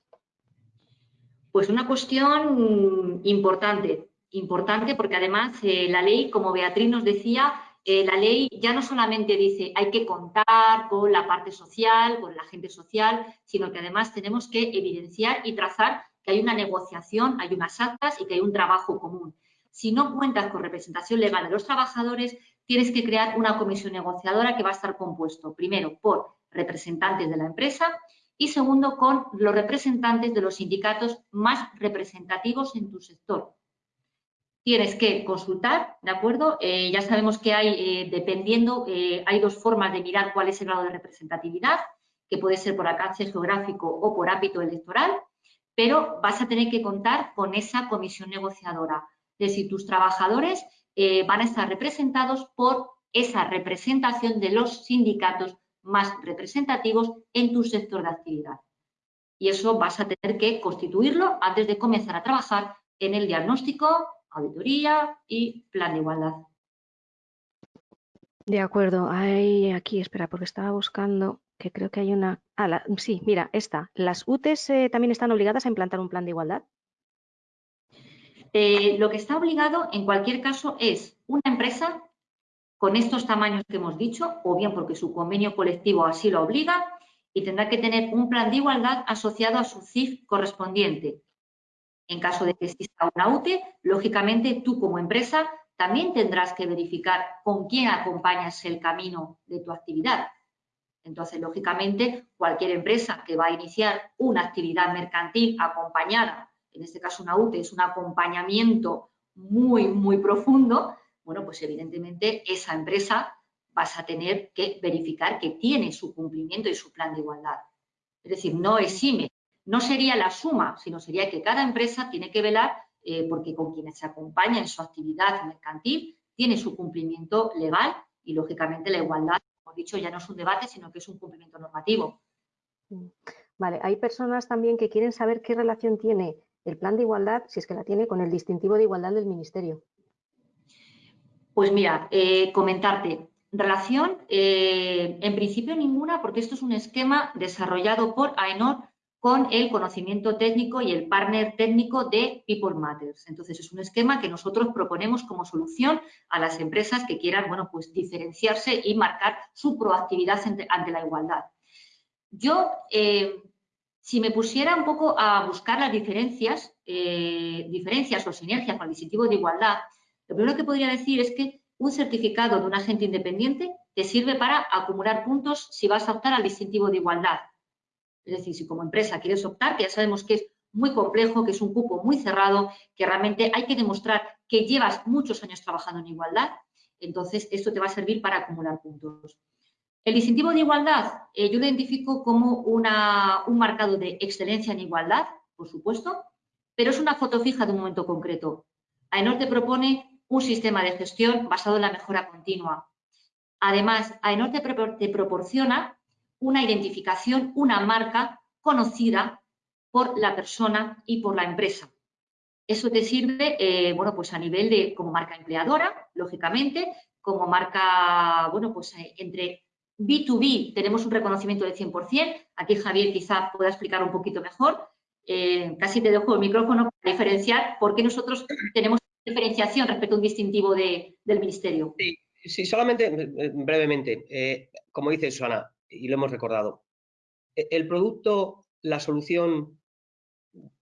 Pues una cuestión importante, importante porque además eh, la ley, como Beatriz nos decía, eh, la ley ya no solamente dice hay que contar con la parte social, con la gente social, sino que además tenemos que evidenciar y trazar que hay una negociación, hay unas actas y que hay un trabajo común. Si no cuentas con representación legal de los trabajadores, tienes que crear una comisión negociadora que va a estar compuesto primero por representantes de la empresa y segundo, con los representantes de los sindicatos más representativos en tu sector. Tienes que consultar, ¿de acuerdo? Eh, ya sabemos que hay, eh, dependiendo, eh, hay dos formas de mirar cuál es el grado de representatividad, que puede ser por alcance geográfico o por ámbito electoral, pero vas a tener que contar con esa comisión negociadora. Es decir, tus trabajadores van a estar representados por esa representación de los sindicatos más representativos en tu sector de actividad. Y eso vas a tener que constituirlo antes de comenzar a trabajar en el diagnóstico, auditoría y plan de igualdad. De acuerdo. Hay aquí, espera, porque estaba buscando que creo que hay una... Ah, sí, mira, esta. ¿Las UTES eh, también están obligadas a implantar un plan de igualdad? Eh, lo que está obligado, en cualquier caso, es una empresa con estos tamaños que hemos dicho, o bien porque su convenio colectivo así lo obliga, y tendrá que tener un plan de igualdad asociado a su CIF correspondiente. En caso de que exista una UTE, lógicamente tú como empresa también tendrás que verificar con quién acompañas el camino de tu actividad. Entonces, lógicamente, cualquier empresa que va a iniciar una actividad mercantil acompañada, en este caso una UTE, es un acompañamiento muy, muy profundo, bueno, pues evidentemente esa empresa vas a tener que verificar que tiene su cumplimiento y su plan de igualdad. Es decir, no exime, no sería la suma, sino sería que cada empresa tiene que velar eh, porque con quienes se acompaña en su actividad mercantil tiene su cumplimiento legal y, lógicamente, la igualdad, como he dicho, ya no es un debate, sino que es un cumplimiento normativo. Mm. Vale, hay personas también que quieren saber qué relación tiene el plan de igualdad, si es que la tiene, con el distintivo de igualdad del Ministerio. Pues mira, eh, comentarte. Relación, eh, en principio ninguna, porque esto es un esquema desarrollado por AENOR con el conocimiento técnico y el partner técnico de People Matters. Entonces, es un esquema que nosotros proponemos como solución a las empresas que quieran, bueno, pues diferenciarse y marcar su proactividad ante, la igualdad. Yo, eh, si me pusiera un poco a buscar las diferencias, diferencias o sinergias con el distintivo de igualdad, lo primero que podría decir es que un certificado de un agente independiente te sirve para acumular puntos si vas a optar al distintivo de igualdad. Es decir, si como empresa quieres optar, que ya sabemos que es muy complejo, que es un cupo muy cerrado, que realmente hay que demostrar que llevas muchos años trabajando en igualdad, entonces esto te va a servir para acumular puntos. El distintivo de igualdad eh, yo lo identifico como una, un marcado de excelencia en igualdad, por supuesto, pero es una foto fija de un momento concreto. AENOR te propone un sistema de gestión basado en la mejora continua. Además, AENOR te, proporciona una identificación, una marca conocida por la persona y por la empresa. Eso te sirve, eh, bueno, pues a nivel de como marca empleadora, lógicamente, como marca, bueno, pues eh, entre B2B tenemos un reconocimiento del 100%. Aquí Javier quizá pueda explicar un poquito mejor. Eh, casi te dejo el micrófono para diferenciar por qué nosotros tenemos diferenciación respecto a un distintivo del Ministerio. Sí, solamente eh, brevemente, eh, como dice Susana, y lo hemos recordado, e, el producto, la solución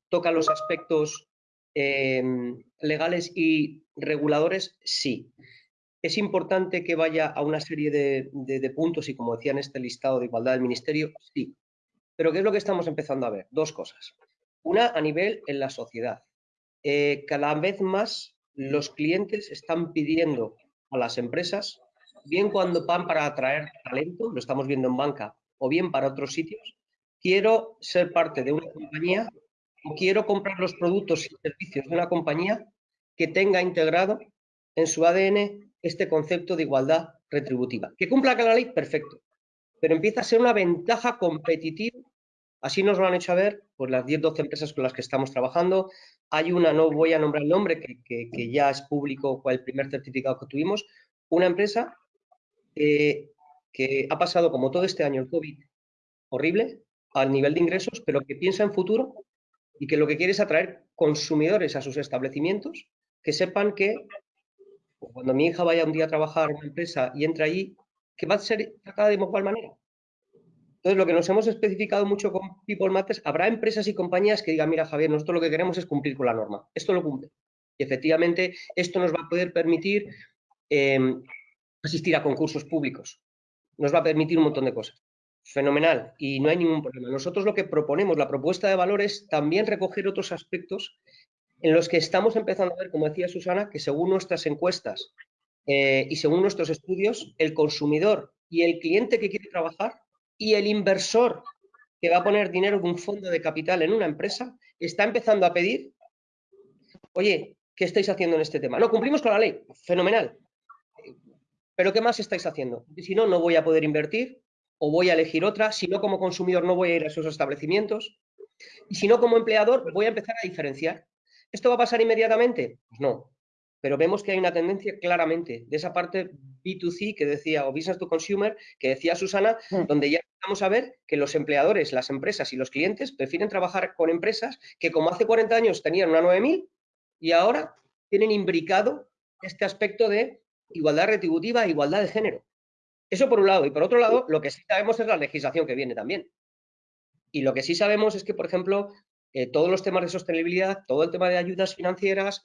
toca los aspectos em, legales y reguladores, sí. Es importante que vaya a una serie de, puntos y como decía en este listado de igualdad del Ministerio, sí. Pero ¿qué es lo que estamos empezando a ver? Dos cosas. Una a nivel en la sociedad. Eh, cada vez más los clientes están pidiendo a las empresas, bien cuando van para atraer talento, lo estamos viendo en banca, o bien para otros sitios, quiero ser parte de una compañía o quiero comprar los productos y servicios de una compañía que tenga integrado en su ADN este concepto de igualdad retributiva. Que cumpla con la ley, perfecto, pero empieza a ser una ventaja competitiva. Así nos lo han hecho a ver pues, las 10-12 empresas con las que estamos trabajando. Hay una, no voy a nombrar el nombre, que, ya es público, fue el primer certificado que tuvimos, una empresa que ha pasado como todo este año el COVID horrible al nivel de ingresos, pero que piensa en futuro y que lo que quiere es atraer consumidores a sus establecimientos que sepan que cuando mi hija vaya un día a trabajar en una empresa y entre ahí, que va a ser tratada de igual manera. Entonces, lo que nos hemos especificado mucho con People Matters, habrá empresas y compañías que digan, mira Javier, nosotros lo que queremos es cumplir con la norma. Esto lo cumple. Y efectivamente, esto nos va a poder permitir em, asistir a concursos públicos. Nos va a permitir un montón de cosas. Fenomenal. Y no hay ningún problema. Nosotros lo que proponemos, la propuesta de valor es también recoger otros aspectos en los que estamos empezando a ver, como decía Susana, que según nuestras encuestas eh, y según nuestros estudios, el consumidor y el cliente que quiere trabajar y el inversor que va a poner dinero de un fondo de capital en una empresa está empezando a pedir, oye, ¿qué estáis haciendo en este tema? No, cumplimos con la ley, fenomenal. Pero ¿qué más estáis haciendo? Si no, no voy a poder invertir o voy a elegir otra. Si no, como consumidor no voy a ir a esos establecimientos. Y si no, como empleador, voy a empezar a diferenciar. ¿Esto va a pasar inmediatamente? Pues no. Pero vemos que hay una tendencia claramente de esa parte B2C que decía, o Business to Consumer, que decía Susana, mm. donde ya vamos a ver que los empleadores, las empresas y los clientes prefieren trabajar con empresas que como hace 40 años tenían una 9000 y ahora tienen imbricado este aspecto de igualdad retributiva e igualdad de género. Eso por un lado. Y por otro lado, lo que sí sabemos es la legislación que viene también. Y lo que sí sabemos es que, por ejemplo, eh, todos los temas de sostenibilidad, todo el tema de ayudas financieras,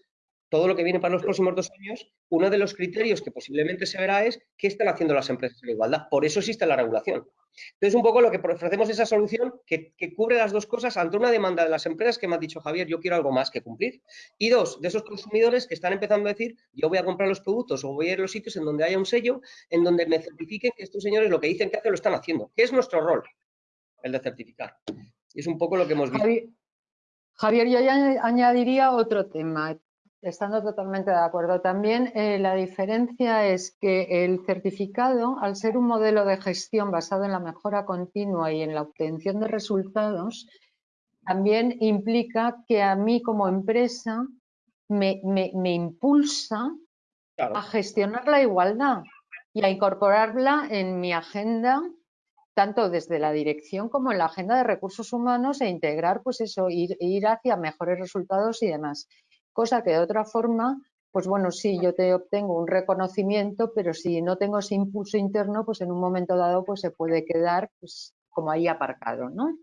todo lo que viene para los próximos dos años, uno de los criterios que posiblemente se verá es qué están haciendo las empresas en igualdad. Por eso existe la regulación. Entonces, un poco lo que ofrecemos es esa solución que, cubre las dos cosas ante una demanda de las empresas que me ha dicho Javier, yo quiero algo más que cumplir. Y dos, de esos consumidores que están empezando a decir, yo voy a comprar los productos o voy a ir a los sitios en donde haya un sello, en donde me certifiquen que estos señores lo que dicen que hacen lo están haciendo. ¿Qué es nuestro rol? El de certificar. Y es un poco lo que hemos visto. Javier, yo ya añadiría otro tema, estando totalmente de acuerdo. También eh, la diferencia es que el certificado, al ser un modelo de gestión basado en la mejora continua y en la obtención de resultados, también implica que a mí como empresa me, impulsa a gestionar la igualdad y a incorporarla en mi agenda tanto desde la dirección como en la agenda de recursos humanos e integrar, pues eso, ir, ir hacia mejores resultados y demás. Cosa que de otra forma, pues bueno, sí, yo te obtengo un reconocimiento, pero si no tengo ese impulso interno, pues en un momento dado pues se puede quedar pues, como ahí aparcado, ¿no?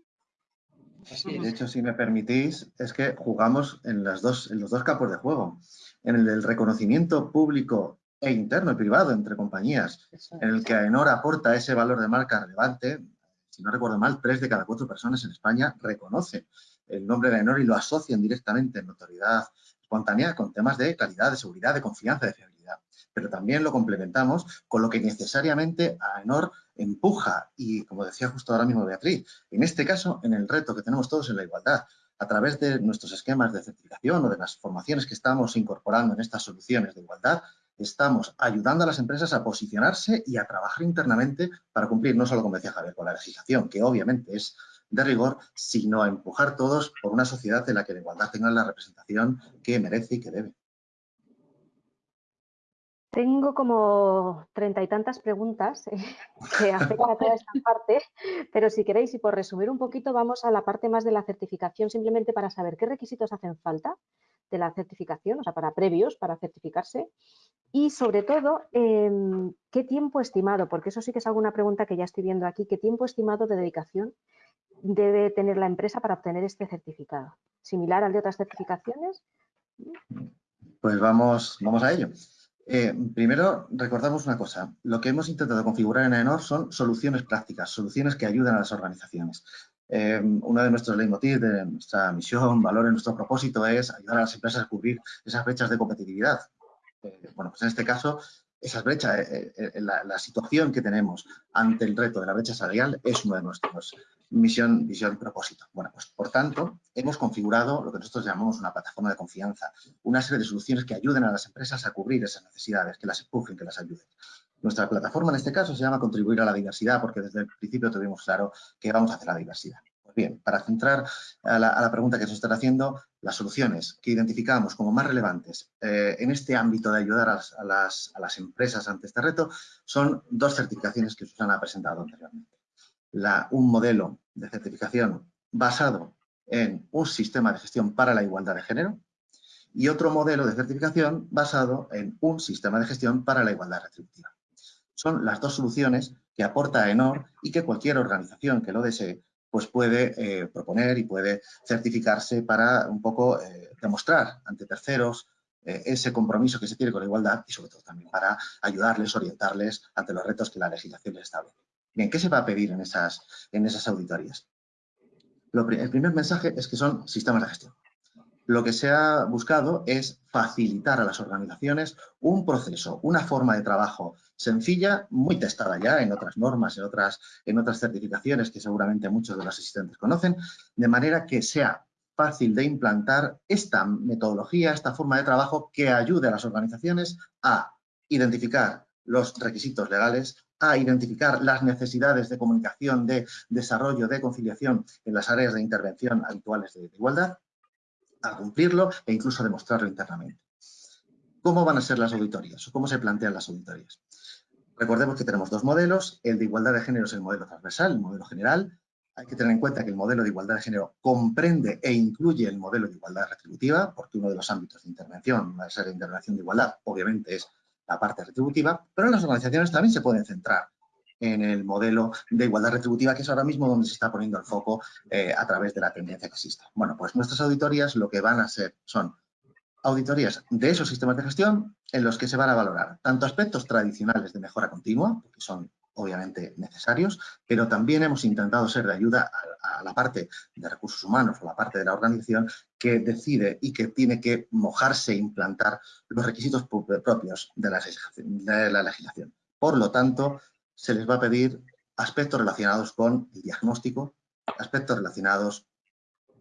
De hecho, si me permitís, es que jugamos en, las dos, en los dos campos de juego. En el del reconocimiento público e interno y privado entre compañías, en el que AENOR aporta ese valor de marca relevante. Si no recuerdo mal, tres de cada cuatro personas en España reconoce el nombre de AENOR y lo asocian directamente en notoriedad con temas de calidad, de seguridad, de confianza, de fiabilidad. Pero también lo complementamos con lo que necesariamente AENOR empuja y, como decía justo ahora mismo Beatriz, en este caso, en el reto que tenemos todos en la igualdad, a través de nuestros esquemas de certificación o de las formaciones que estamos incorporando en estas soluciones de igualdad, estamos ayudando a las empresas a posicionarse y a trabajar internamente para cumplir no solo, como decía Javier, con la legislación, que obviamente es de rigor, sino a empujar todos por una sociedad en la que la igualdad tenga la representación que merece y que debe. Tengo como treinta y tantas preguntas eh, que afectan a toda esta parte, pero si queréis y por resumir un poquito vamos a la parte más de la certificación simplemente para saber qué requisitos hacen falta de la certificación, o sea, para previos, para certificarse y sobre todo em, qué tiempo estimado, porque eso sí que es alguna pregunta que ya estoy viendo aquí, qué tiempo estimado de dedicación debe tener la empresa para obtener este certificado. ¿Similar al de otras certificaciones? Pues vamos, vamos a ello. Eh, primero, recordamos una cosa. Lo que hemos intentado configurar en AENOR son soluciones prácticas, soluciones que ayudan a las organizaciones. Eh, uno de nuestros leitmotiv, de nuestra misión, valor, nuestro propósito es ayudar a las empresas a cubrir esas brechas de competitividad. Eh, bueno, pues en este caso, esas brechas, la, la, situación que tenemos ante el reto de la brecha salarial es uno de nuestros misión, visión, propósito. Bueno, pues por tanto, hemos configurado lo que nosotros llamamos una plataforma de confianza, una serie de soluciones que ayuden a las empresas a cubrir esas necesidades, que las empujen, que las ayuden. Nuestra plataforma en este caso se llama Contribuir a la Diversidad, porque desde el principio tuvimos claro que vamos a hacer la diversidad. Pues bien, para centrar a la, pregunta que se están haciendo, las soluciones que identificamos como más relevantes eh, en este ámbito de ayudar a las, a las empresas ante este reto son dos certificaciones que Susana ha presentado anteriormente un modelo de certificación basado en un sistema de gestión para la igualdad de género y otro modelo de certificación basado en un sistema de gestión para la igualdad retributiva. Son las dos soluciones que aporta ENOR y que cualquier organización que lo desee pues puede eh, proponer y puede certificarse para un poco eh, demostrar ante terceros eh, ese compromiso que se tiene con la igualdad y sobre todo también para ayudarles, orientarles ante los retos que la legislación les establece. Bien, ¿qué se va a pedir en esas, en esas auditorías? el primer mensaje es que son sistemas de gestión. Lo que se ha buscado es facilitar a las organizaciones un proceso, una forma de trabajo sencilla, muy testada ya en otras normas, en otras, en otras certificaciones que seguramente muchos de los asistentes conocen, de manera que sea fácil de implantar esta metodología, esta forma de trabajo que ayude a las organizaciones a identificar los requisitos legales, a identificar las necesidades de comunicación, de desarrollo, de conciliación en las áreas de intervención habituales de, igualdad, a cumplirlo e incluso demostrarlo internamente. ¿Cómo van a ser las auditorías o cómo se plantean las auditorías? Recordemos que tenemos dos modelos, el de igualdad de género es el modelo transversal, el modelo general. Hay que tener en cuenta que el modelo de igualdad de género comprende e incluye el modelo de igualdad retributiva, porque uno de los ámbitos de intervención, la ser de intervención de igualdad, obviamente es la parte retributiva, pero las organizaciones también se pueden centrar en el modelo de igualdad retributiva, que es ahora mismo donde se está poniendo el foco eh, a través de la tendencia que existe. Bueno, pues nuestras auditorías lo que van a ser son auditorías de esos sistemas de gestión en los que se van a valorar tanto aspectos tradicionales de mejora continua, que son obviamente necesarios, pero también hemos intentado ser de ayuda a, la parte de recursos humanos o la parte de la organización que decide y que tiene que mojarse e implantar los requisitos propios de la, de la legislación. Por lo tanto, se les va a pedir aspectos relacionados con el diagnóstico, aspectos relacionados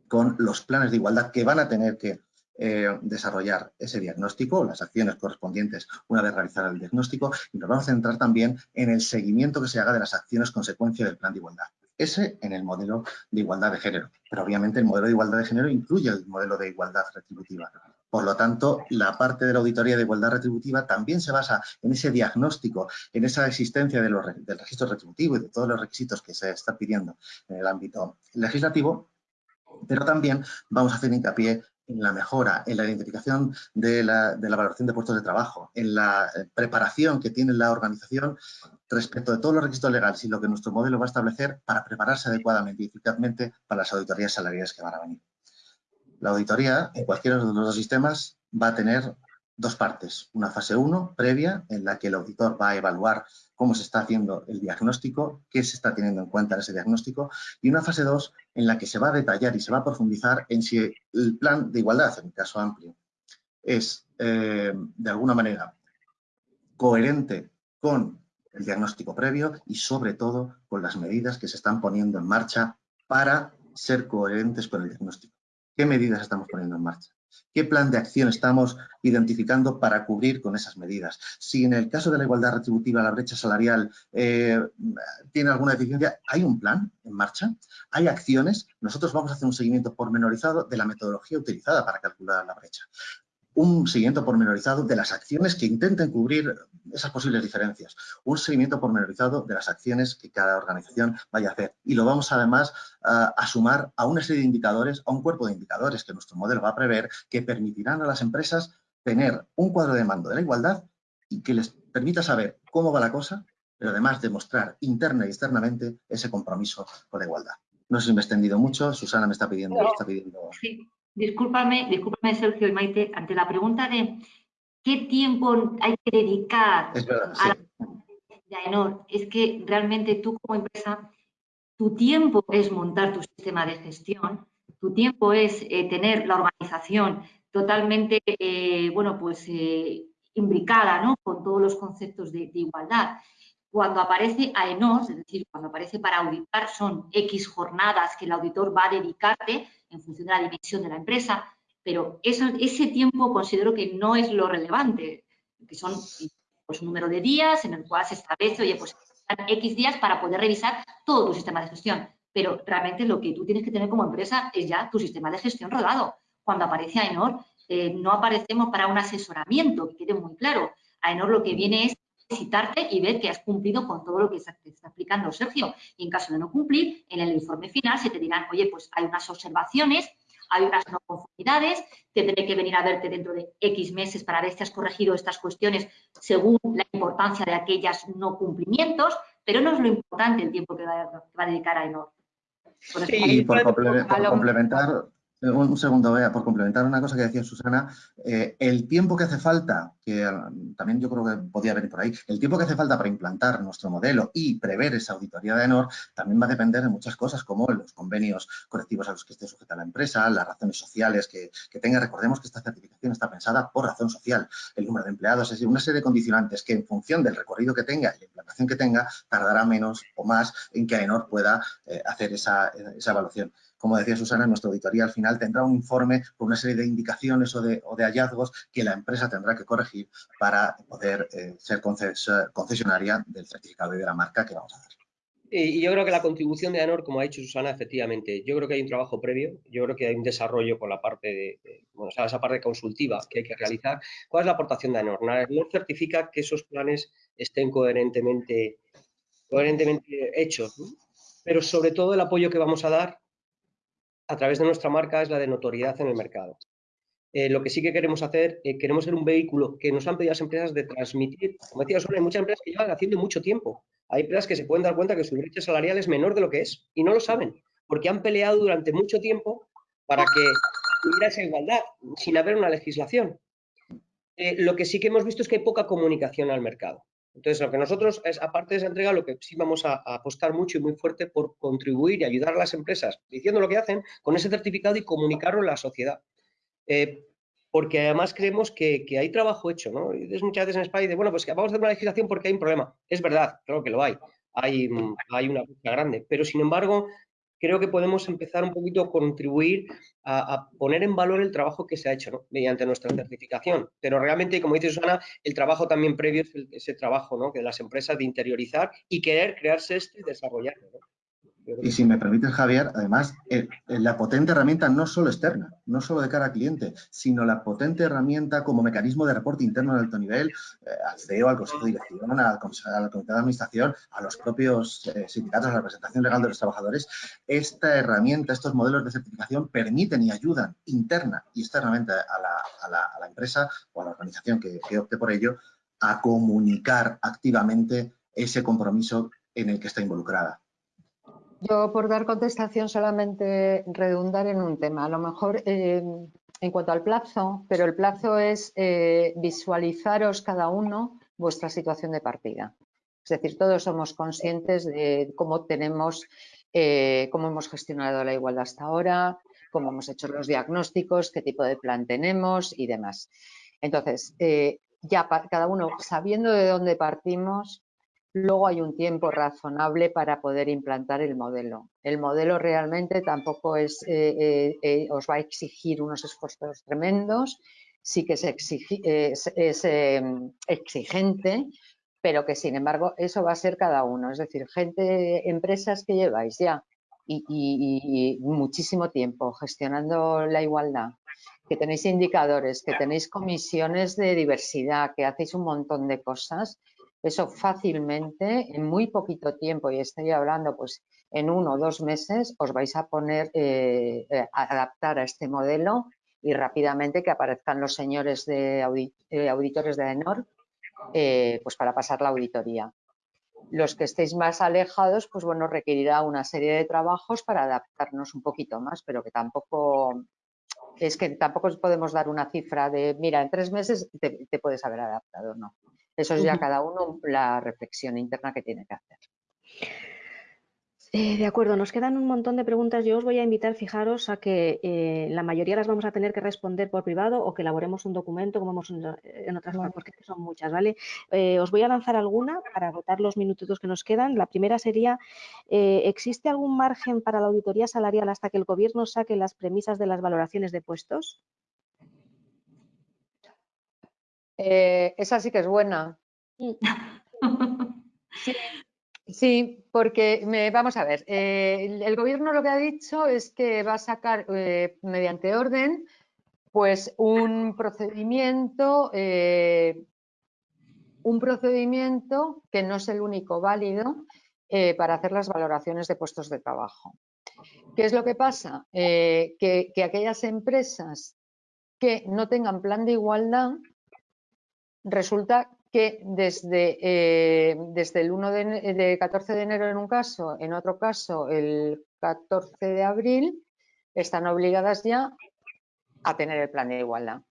con los planes de igualdad que van a tener que eh, desarrollar ese diagnóstico, las acciones correspondientes una vez realizado el diagnóstico y nos vamos a centrar también en el seguimiento que se haga de las acciones consecuencia del plan de igualdad. Ese en el modelo de igualdad de género, pero obviamente el modelo de igualdad de género incluye el modelo de igualdad retributiva. Por lo tanto, la parte de la auditoría de igualdad retributiva también se basa en ese diagnóstico, en esa existencia de los, del registro retributivo y de todos los requisitos que se están pidiendo en el ámbito legislativo, pero también vamos a hacer hincapié en la mejora, en la identificación de la, valoración de puestos de trabajo, en la eh, preparación que tiene la organización respecto de todos los requisitos legales y lo que nuestro modelo va a establecer para prepararse adecuadamente y eficazmente para las auditorías salariales que van a venir. La auditoría, en cualquiera de los dos sistemas, va a tener dos partes. Una fase 1 previa, en la que el auditor va a evaluar cómo se está haciendo el diagnóstico, qué se está teniendo en cuenta en ese diagnóstico, y una fase 2 en la que se va a detallar y se va a profundizar en si el plan de igualdad, en el caso amplio, es eh, de alguna manera coherente con el diagnóstico previo y sobre todo con las medidas que se están poniendo en marcha para ser coherentes con el diagnóstico. ¿Qué medidas estamos poniendo en marcha? ¿Qué plan de acción estamos identificando para cubrir con esas medidas? Si en el caso de la igualdad retributiva la brecha salarial eh, tiene alguna deficiencia, ¿hay un plan en marcha? ¿Hay acciones? Nosotros vamos a hacer un seguimiento pormenorizado de la metodología utilizada para calcular la brecha. Un seguimiento pormenorizado de las acciones que intenten cubrir esas posibles diferencias, un seguimiento pormenorizado de las acciones que cada organización vaya a hacer. Y lo vamos además a sumar a una serie de indicadores, a un cuerpo de indicadores que nuestro modelo va a prever, que permitirán a las empresas tener un cuadro de mando de la igualdad y que les permita saber cómo va la cosa, pero además demostrar interna y externamente ese compromiso con la igualdad. No sé si me he extendido mucho, Susana me está pidiendo... está pidiendo... Sí, discúlpame, discúlpame Sergio y Maite, ante la pregunta de qué tiempo hay que dedicar a la ENOR, es que realmente tú como empresa, tu tiempo es montar tu sistema de gestión, tu tiempo es eh, tener la organización totalmente, eh, bueno, pues eh, imbricada, ¿no? Con todos los conceptos de, igualdad. Cuando aparece AENOR, es decir, cuando aparece para auditar, son X jornadas que el auditor va a dedicarte en función de la dimensión de la empresa, pero ese tiempo considero que no es lo relevante, que son pues, un número de días en el cual se establece, oye, pues X días para poder revisar todo tu sistema de gestión. Pero realmente lo que tú tienes que tener como empresa es ya tu sistema de gestión rodado. Cuando aparece AENOR, eh, no aparecemos para un asesoramiento, que quede muy claro. AENOR lo que viene es visitarte y ver que has cumplido con todo lo que está, está explicando Sergio. Y en caso de no cumplir, en el informe final se te dirán, oye, pues hay unas observaciones, hay unas no conformidades, tendré que venir a verte dentro de X meses para ver si has corregido estas cuestiones según la importancia de aquellas no cumplimientos, pero no es lo importante el tiempo que va, a dedicar a ENOR. Sí, por, complementar, un segundo, por complementar una cosa que decía Susana, eh, el tiempo que hace falta, que um, también yo creo que podía venir por ahí, el tiempo que hace falta para implantar nuestro modelo y prever esa auditoría de ENOR también va a depender de muchas cosas como los convenios colectivos a los que esté sujeta la empresa, las razones sociales que, tenga. Recordemos que esta certificación está pensada por razón social, el número de empleados, es decir, una serie de condicionantes que en función del recorrido que tenga y la implantación que tenga, tardará menos o más en que AENOR pueda eh, hacer esa evaluación como decía Susana, nuestra auditoría al final tendrá un informe con una serie de indicaciones o de, hallazgos que la empresa tendrá que corregir para poder eh, ser concesionaria del certificado y de la marca que vamos a dar. Y yo creo que la contribución de ANOR, como ha dicho Susana, efectivamente, yo creo que hay un trabajo previo, yo creo que hay un desarrollo con la parte de, bueno, esa parte consultiva que hay que realizar. ¿Cuál es la aportación de ANOR? ANOR certifica que esos planes estén coherentemente, coherentemente hechos, pero sobre todo el apoyo que vamos a dar a través de nuestra marca es la de notoriedad en el mercado. Eh, lo que sí que queremos hacer, eh, queremos ser un vehículo que nos han pedido las empresas de transmitir, como decía hay muchas empresas que llevan haciendo mucho tiempo. Hay empresas que se pueden dar cuenta que su brecha salarial es menor de lo que es y no lo saben, porque han peleado durante mucho tiempo para que hubiera esa igualdad, sin haber una legislación. Eh, lo que sí que hemos visto es que hay poca comunicación al mercado. Entonces, lo que nosotros, es, aparte de esa entrega, lo que sí vamos a, apostar mucho y muy fuerte por contribuir y ayudar a las empresas diciendo lo que hacen con ese certificado y comunicarlo a la sociedad. Eh, porque además creemos que, hay trabajo hecho, ¿no? Y muchas veces en España dice, bueno, pues que vamos a hacer una legislación porque hay un problema. Es verdad, claro que lo hay. Hay, hay una lucha grande, pero sin embargo creo que podemos empezar un poquito a contribuir a, poner en valor el trabajo que se ha hecho mediante nuestra certificación. Pero realmente, como dice Susana, el trabajo también previo es ese trabajo ¿no? de las empresas de interiorizar y querer crearse esto y desarrollarlo. Y si me permites, Javier, además, eh, eh, la potente herramienta no solo externa, no solo de cara al cliente, sino la potente herramienta como mecanismo de reporte interno de alto nivel eh, al CEO, al Consejo de Dirección, al, Comité de Administración, a los propios sindicatos, a la representación legal de los trabajadores. Esta herramienta, estos modelos de certificación permiten y ayudan interna y externamente a la, empresa o a la organización que opte por ello a comunicar activamente ese compromiso en el que está involucrada. Yo, por dar contestación, solamente redundar en un tema. A lo mejor eh, en cuanto al plazo, pero el plazo es eh, visualizaros cada uno vuestra situación de partida. Es decir, todos somos conscientes de cómo tenemos, eh, cómo hemos gestionado la igualdad hasta ahora, cómo hemos hecho los diagnósticos, qué tipo de plan tenemos y demás. Entonces, ya cada uno sabiendo de dónde partimos, luego hay un tiempo razonable para poder implantar el modelo. El modelo realmente tampoco es, eh, eh, eh, os va a exigir unos esfuerzos tremendos, sí que es, exigente, pero que sin embargo eso va a ser cada uno. Es decir, gente, empresas que lleváis ya y, muchísimo tiempo gestionando la igualdad que tenéis indicadores, que tenéis comisiones de diversidad, que hacéis un montón de cosas, eso fácilmente, en muy poquito tiempo, y estoy hablando pues en uno o dos meses, os vais a poner eh, eh, adaptar a este modelo y rápidamente que aparezcan los señores de eh, auditores de ENOR pues para pasar la auditoría. Los que estéis más alejados, pues bueno, requerirá una serie de trabajos para adaptarnos un poquito más, pero que tampoco es que tampoco podemos dar una cifra de, mira, en tres meses te, te puedes haber adaptado, no. Eso es ya cada uno la reflexión interna que tiene que hacer. Eh, de acuerdo, nos quedan un montón de preguntas. Yo os voy a invitar, fijaros, a que eh, la mayoría las vamos a tener que responder por privado o que elaboremos un documento, como hemos en otras partes, porque son muchas, ¿vale? Eh, os voy a lanzar alguna para agotar los minutitos que nos quedan. La primera sería, ¿existe algún margen para la auditoría salarial hasta que el Gobierno saque las premisas de las valoraciones de puestos? Eh, esa sí que es buena. Sí, porque me, vamos a ver, eh, el, gobierno lo que ha dicho es que va a sacar eh, mediante orden pues un procedimiento, un procedimiento que no es el único válido para hacer las valoraciones de puestos de trabajo. ¿Qué es lo que pasa? que aquellas empresas que no tengan plan de igualdad resulta que desde, eh, desde el 1 de, 14 de enero en un caso, en otro caso el 14 de abril, están obligadas ya a tener el plan de igualdad.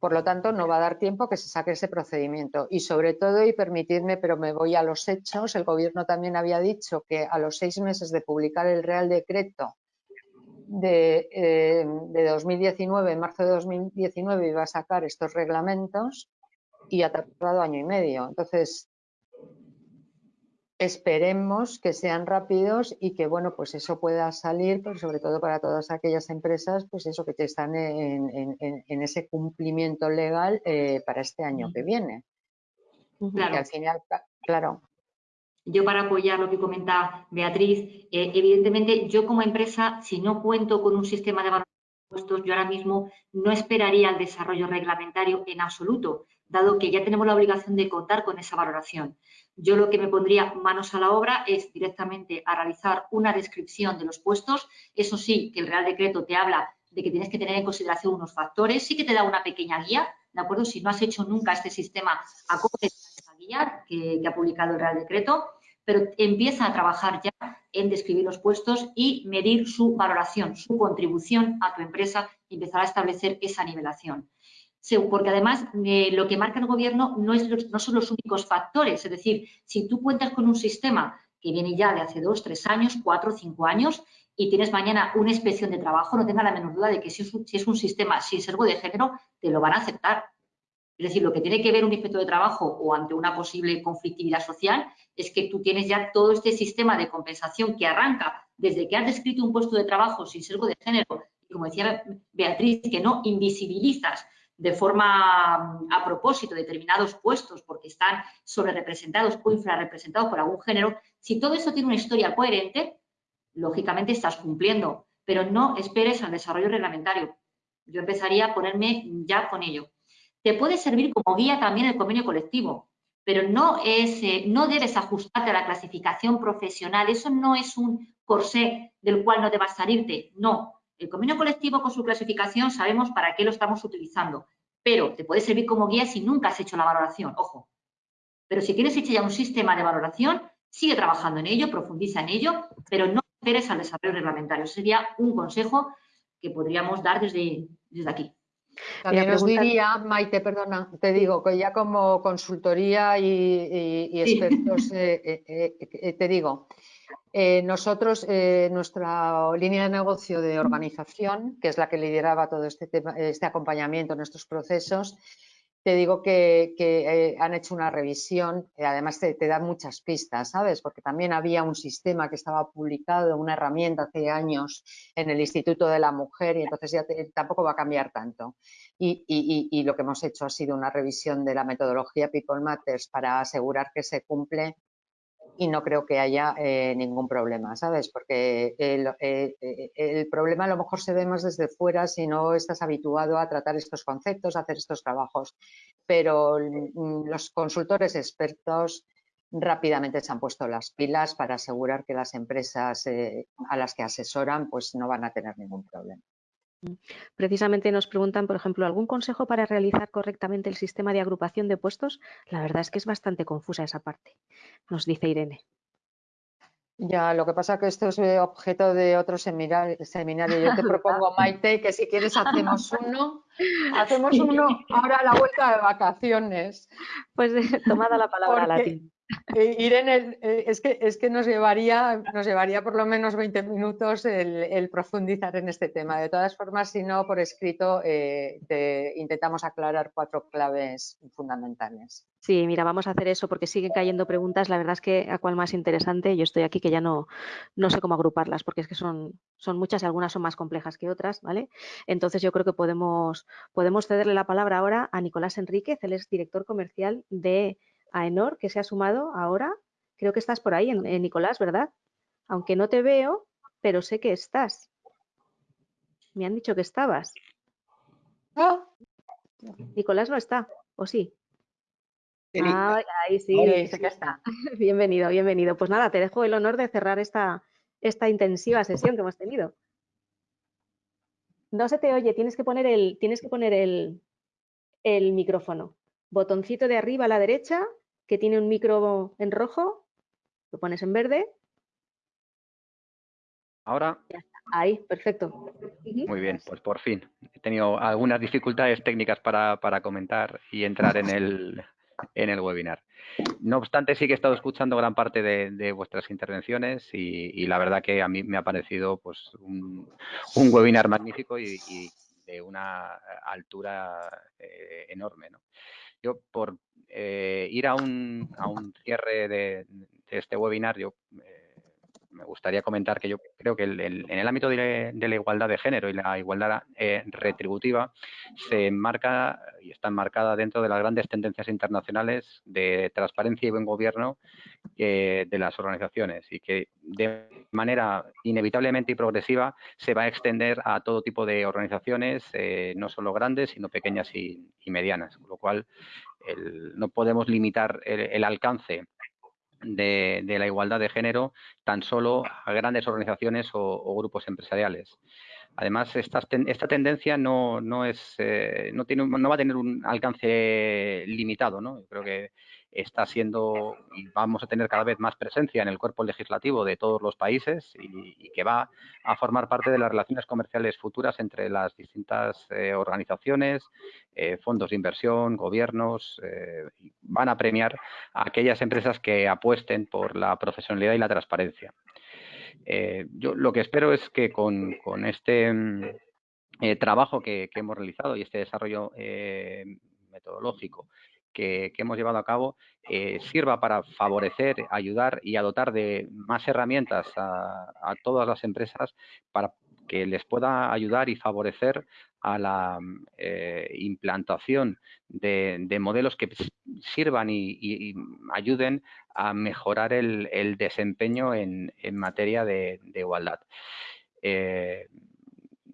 Por lo tanto, no va a dar tiempo que se saque ese procedimiento. Y sobre todo, y permitidme, pero me voy a los hechos, el Gobierno también había dicho que a los seis meses de publicar el Real Decreto de, eh, de 2019, en marzo de 2019, iba a sacar estos reglamentos y ha tardado año y medio. Entonces, esperemos que sean rápidos y que, bueno, pues eso pueda salir, pero sobre todo para todas aquellas empresas, pues eso, que están en, ese cumplimiento legal eh, para este año que viene. Claro. al final, claro. Yo para apoyar lo que comenta Beatriz, eh, evidentemente yo como empresa, si no cuento con un sistema de impuestos, yo ahora mismo no esperaría el desarrollo reglamentario en absoluto dado que ya tenemos la obligación de contar con esa valoración. Yo lo que me pondría manos a la obra es directamente a realizar una descripción de los puestos. Eso sí, que el Real Decreto te habla de que tienes que tener en consideración unos factores, sí que te da una pequeña guía, ¿de acuerdo? Si no has hecho nunca este sistema, acoge esa guía que, que ha publicado el Real Decreto, pero empieza a trabajar ya en describir los puestos y medir su valoración, su contribución a tu empresa y empezar a establecer esa nivelación porque además eh, lo que marca el gobierno no, son los únicos factores. Es decir, si tú cuentas con un sistema que viene ya de hace dos, tres años, cuatro, cinco años, y tienes mañana una inspección de trabajo, no tenga la menor duda de que si es, un, sistema sin servo de género, te lo van a aceptar. Es decir, lo que tiene que ver un inspector de trabajo o ante una posible conflictividad social es que tú tienes ya todo este sistema de compensación que arranca desde que has descrito un puesto de trabajo sin servo de género y, como decía Beatriz, que no invisibilizas de forma mm, a propósito determinados puestos porque están sobre representados o infrarrepresentados por algún género, si todo eso tiene una historia coherente, lógicamente estás cumpliendo, pero no esperes al desarrollo reglamentario. Yo empezaría a ponerme ya con ello. Te puede servir como guía también el convenio colectivo, pero no, es, eh, no debes ajustarte a la clasificación profesional. Eso no es un corsé del cual no debas salirte. No, el convenio colectivo con su clasificación sabemos para qué lo estamos utilizando, pero te puede servir como guía si nunca has hecho la valoración, ojo. Pero si tienes hecho ya un sistema de valoración, sigue trabajando en ello, profundiza en ello, pero no esperes al desarrollo reglamentario. Sería un consejo que podríamos dar desde, desde aquí. También os diría, Maite, perdona, te digo que ya como consultoría y, expertos, eh, eh, eh, te digo, eh, nosotros, eh, nuestra línea de negocio de organización, que es la que lideraba todo este, este acompañamiento en estos procesos, te digo que, eh, han hecho una revisión, además te, te, da muchas pistas, ¿sabes? Porque también había un sistema que estaba publicado, una herramienta hace años en el Instituto de la Mujer y entonces ya tampoco va a cambiar tanto. Y, y, lo que hemos hecho ha sido una revisión de la metodología People Matters para asegurar que se cumple y no creo que haya eh, ningún problema, ¿sabes? Porque el, eh, eh, el, problema a lo mejor se ve más desde fuera si no estás habituado a tratar estos conceptos, a hacer estos trabajos. Pero mm, los consultores expertos rápidamente se han puesto las pilas para asegurar que las empresas a las que asesoran pues no van a tener ningún problema. Precisamente nos preguntan, por ejemplo, ¿algún consejo para realizar correctamente el sistema de agrupación de puestos? La verdad es que es bastante confusa esa parte, nos dice Irene. Ya, lo que pasa es que esto es eh, objeto de otro seminario. Yo te propongo, Maite, que si quieres hacemos uno, hacemos uno ahora a la vuelta de vacaciones. Pues tomada la palabra latín. Eh, Irene, eh, es que, es que nos, llevaría, nos llevaría por lo menos 20 minutos el, profundizar en este tema. De todas formas, si no, por escrito eh, intentamos aclarar cuatro claves fundamentales. Sí, mira, vamos a hacer eso porque siguen cayendo preguntas. La verdad es que a cuál más interesante, yo estoy aquí que ya no, no sé cómo agruparlas porque es que son, son muchas y algunas son más complejas que otras, ¿vale? Entonces yo creo que podemos, podemos cederle la palabra ahora a Nicolás Enríquez, él es director comercial de a Enor, que se ha sumado ahora. Creo que estás por ahí, en, Nicolás, ¿verdad? Aunque no te veo, pero sé que estás. Me han dicho que estabas. Ah. Nicolás no está, ¿o sí? Ah, ahí sí, sé que está. bienvenido, bienvenido. Pues nada, te dejo el honor de cerrar esta, esta intensiva sesión que hemos tenido. No se te oye, tienes que poner el, tienes que poner el, el micrófono botoncito de arriba a la derecha que tiene un micro en rojo, lo pones en verde. Ahora. Ahí, perfecto. Muy bien, pues por fin. He tenido algunas dificultades técnicas para, comentar y entrar en el, en el webinar. No obstante, sí que he estado escuchando gran parte de, vuestras intervenciones y, la verdad que a mí me ha parecido pues un, webinar magnífico y, de una altura eh, enorme. ¿no? Yo, por eh, ir a un, a un cierre de, este webinar, yo eh, me gustaría comentar que yo creo que en el ámbito de, la igualdad de género y la igualdad eh, retributiva se enmarca y está enmarcada dentro de las grandes tendencias internacionales de transparencia y buen gobierno de las organizaciones y que de manera inevitablemente y progresiva se va a extender a todo tipo de organizaciones, no solo grandes, sino pequeñas y medianas, con lo cual no podemos limitar el, alcance de, la igualdad de género tan solo a grandes organizaciones o, grupos empresariales. Además, esta, tendencia no, es, eh, no, tiene, no va a tener un alcance limitado. ¿no? creo que está siendo y vamos a tener cada vez más presencia en el cuerpo legislativo de todos los países y, que va a formar parte de las relaciones comerciales futuras entre las distintas eh, organizaciones, eh, fondos de inversión, gobiernos. Eh, van a premiar a aquellas empresas que apuesten por la profesionalidad y la transparencia. yo lo que espero es que con, este mm, trabajo que, hemos realizado y este desarrollo metodológico que, hemos llevado a cabo eh, sirva para favorecer, ayudar y a dotar de más herramientas a, todas las empresas para que les pueda ayudar y favorecer a la eh, implantación de, modelos que sirvan y, ayuden a mejorar el, desempeño en, materia de, igualdad. Eh,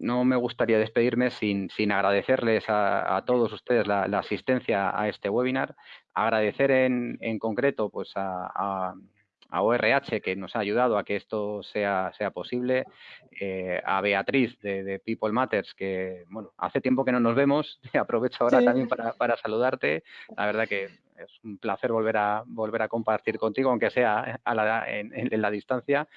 no me gustaría despedirme sin, agradecerles a, todos ustedes la, asistencia a este webinar, agradecer en, concreto pues a, ORH que nos ha ayudado a que esto sea, sea posible, eh, a Beatriz de, People Matters que bueno hace tiempo que no nos vemos, aprovecho ahora también para, para saludarte, la verdad que es un placer volver a, volver a compartir contigo, aunque sea en, la distancia.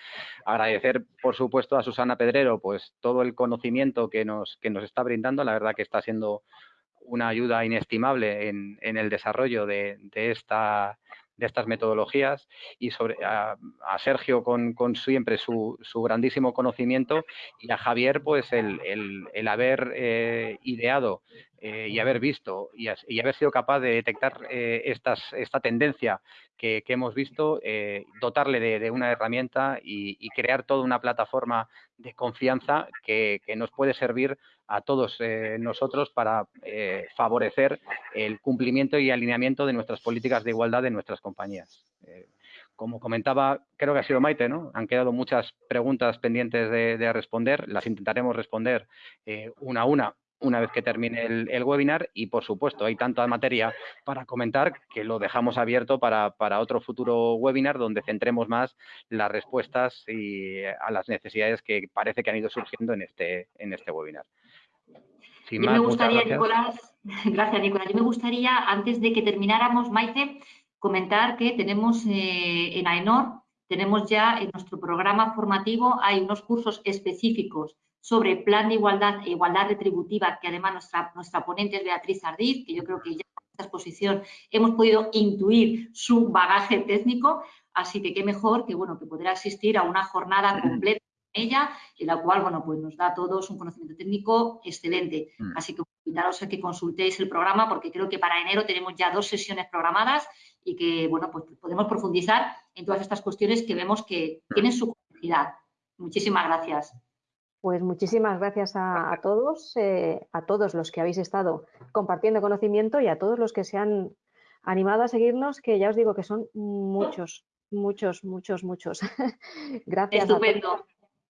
Agradecer, por supuesto, a Susana Pedrero pues todo el conocimiento que nos, que nos está brindando. La verdad que está siendo una ayuda inestimable en, el desarrollo de, esta de estas metodologías y sobre a, Sergio con, siempre su, grandísimo conocimiento y a Javier pues el, el, haber eh, ideado eh, y haber visto y, haber sido capaz de detectar eh, estas, esta tendencia que, hemos visto, dotarle de, una herramienta y, crear toda una plataforma de confianza que, nos puede servir a todos nosotros para favorecer el cumplimiento y alineamiento de nuestras políticas de igualdad de nuestras compañías. como comentaba, creo que ha sido Maite, ¿no? Han quedado muchas preguntas pendientes de, responder. Las intentaremos responder eh, una a una una vez que termine el, webinar y, por supuesto, hay tanta materia para comentar que lo dejamos abierto para, otro futuro webinar donde centremos más las respuestas y a las necesidades que parece que han ido surgiendo en este, en este webinar. Sin me gustaría, Nicolás, gracias Nicolás, yo me gustaría, antes de que termináramos, Maite, comentar que tenemos eh, en AENOR, tenemos ya en nuestro programa formativo, hay unos cursos específicos sobre plan de igualdad e igualdad retributiva, que además nuestra, nuestra ponente es Beatriz Ardiz, que yo creo que ya en esta exposición hemos podido intuir su bagaje técnico, así que qué mejor que, bueno, que poder asistir a una jornada completa ella, en la cual, bueno, pues nos da a todos un conocimiento técnico excelente. Mm. Así que invitaros a que consultéis el programa, porque creo que para enero tenemos ya dos sesiones programadas y que, bueno, pues podemos profundizar en todas estas cuestiones que vemos que mm. tienen su complejidad. Muchísimas gracias. Pues muchísimas gracias a, todos, eh, a todos los que habéis estado compartiendo conocimiento y a todos los que se han animado a seguirnos, que ya os digo que son muchos, muchos, muchos, muchos. gracias. Estupendo.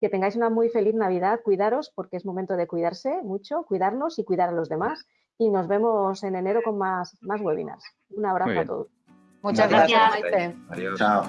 Que tengáis una muy feliz Navidad, cuidaros porque es momento de cuidarse mucho, cuidarnos y cuidar a los demás. Y nos vemos en enero con más, más webinars. Un abrazo a todos. Muchas gracias, Adiós. Chao.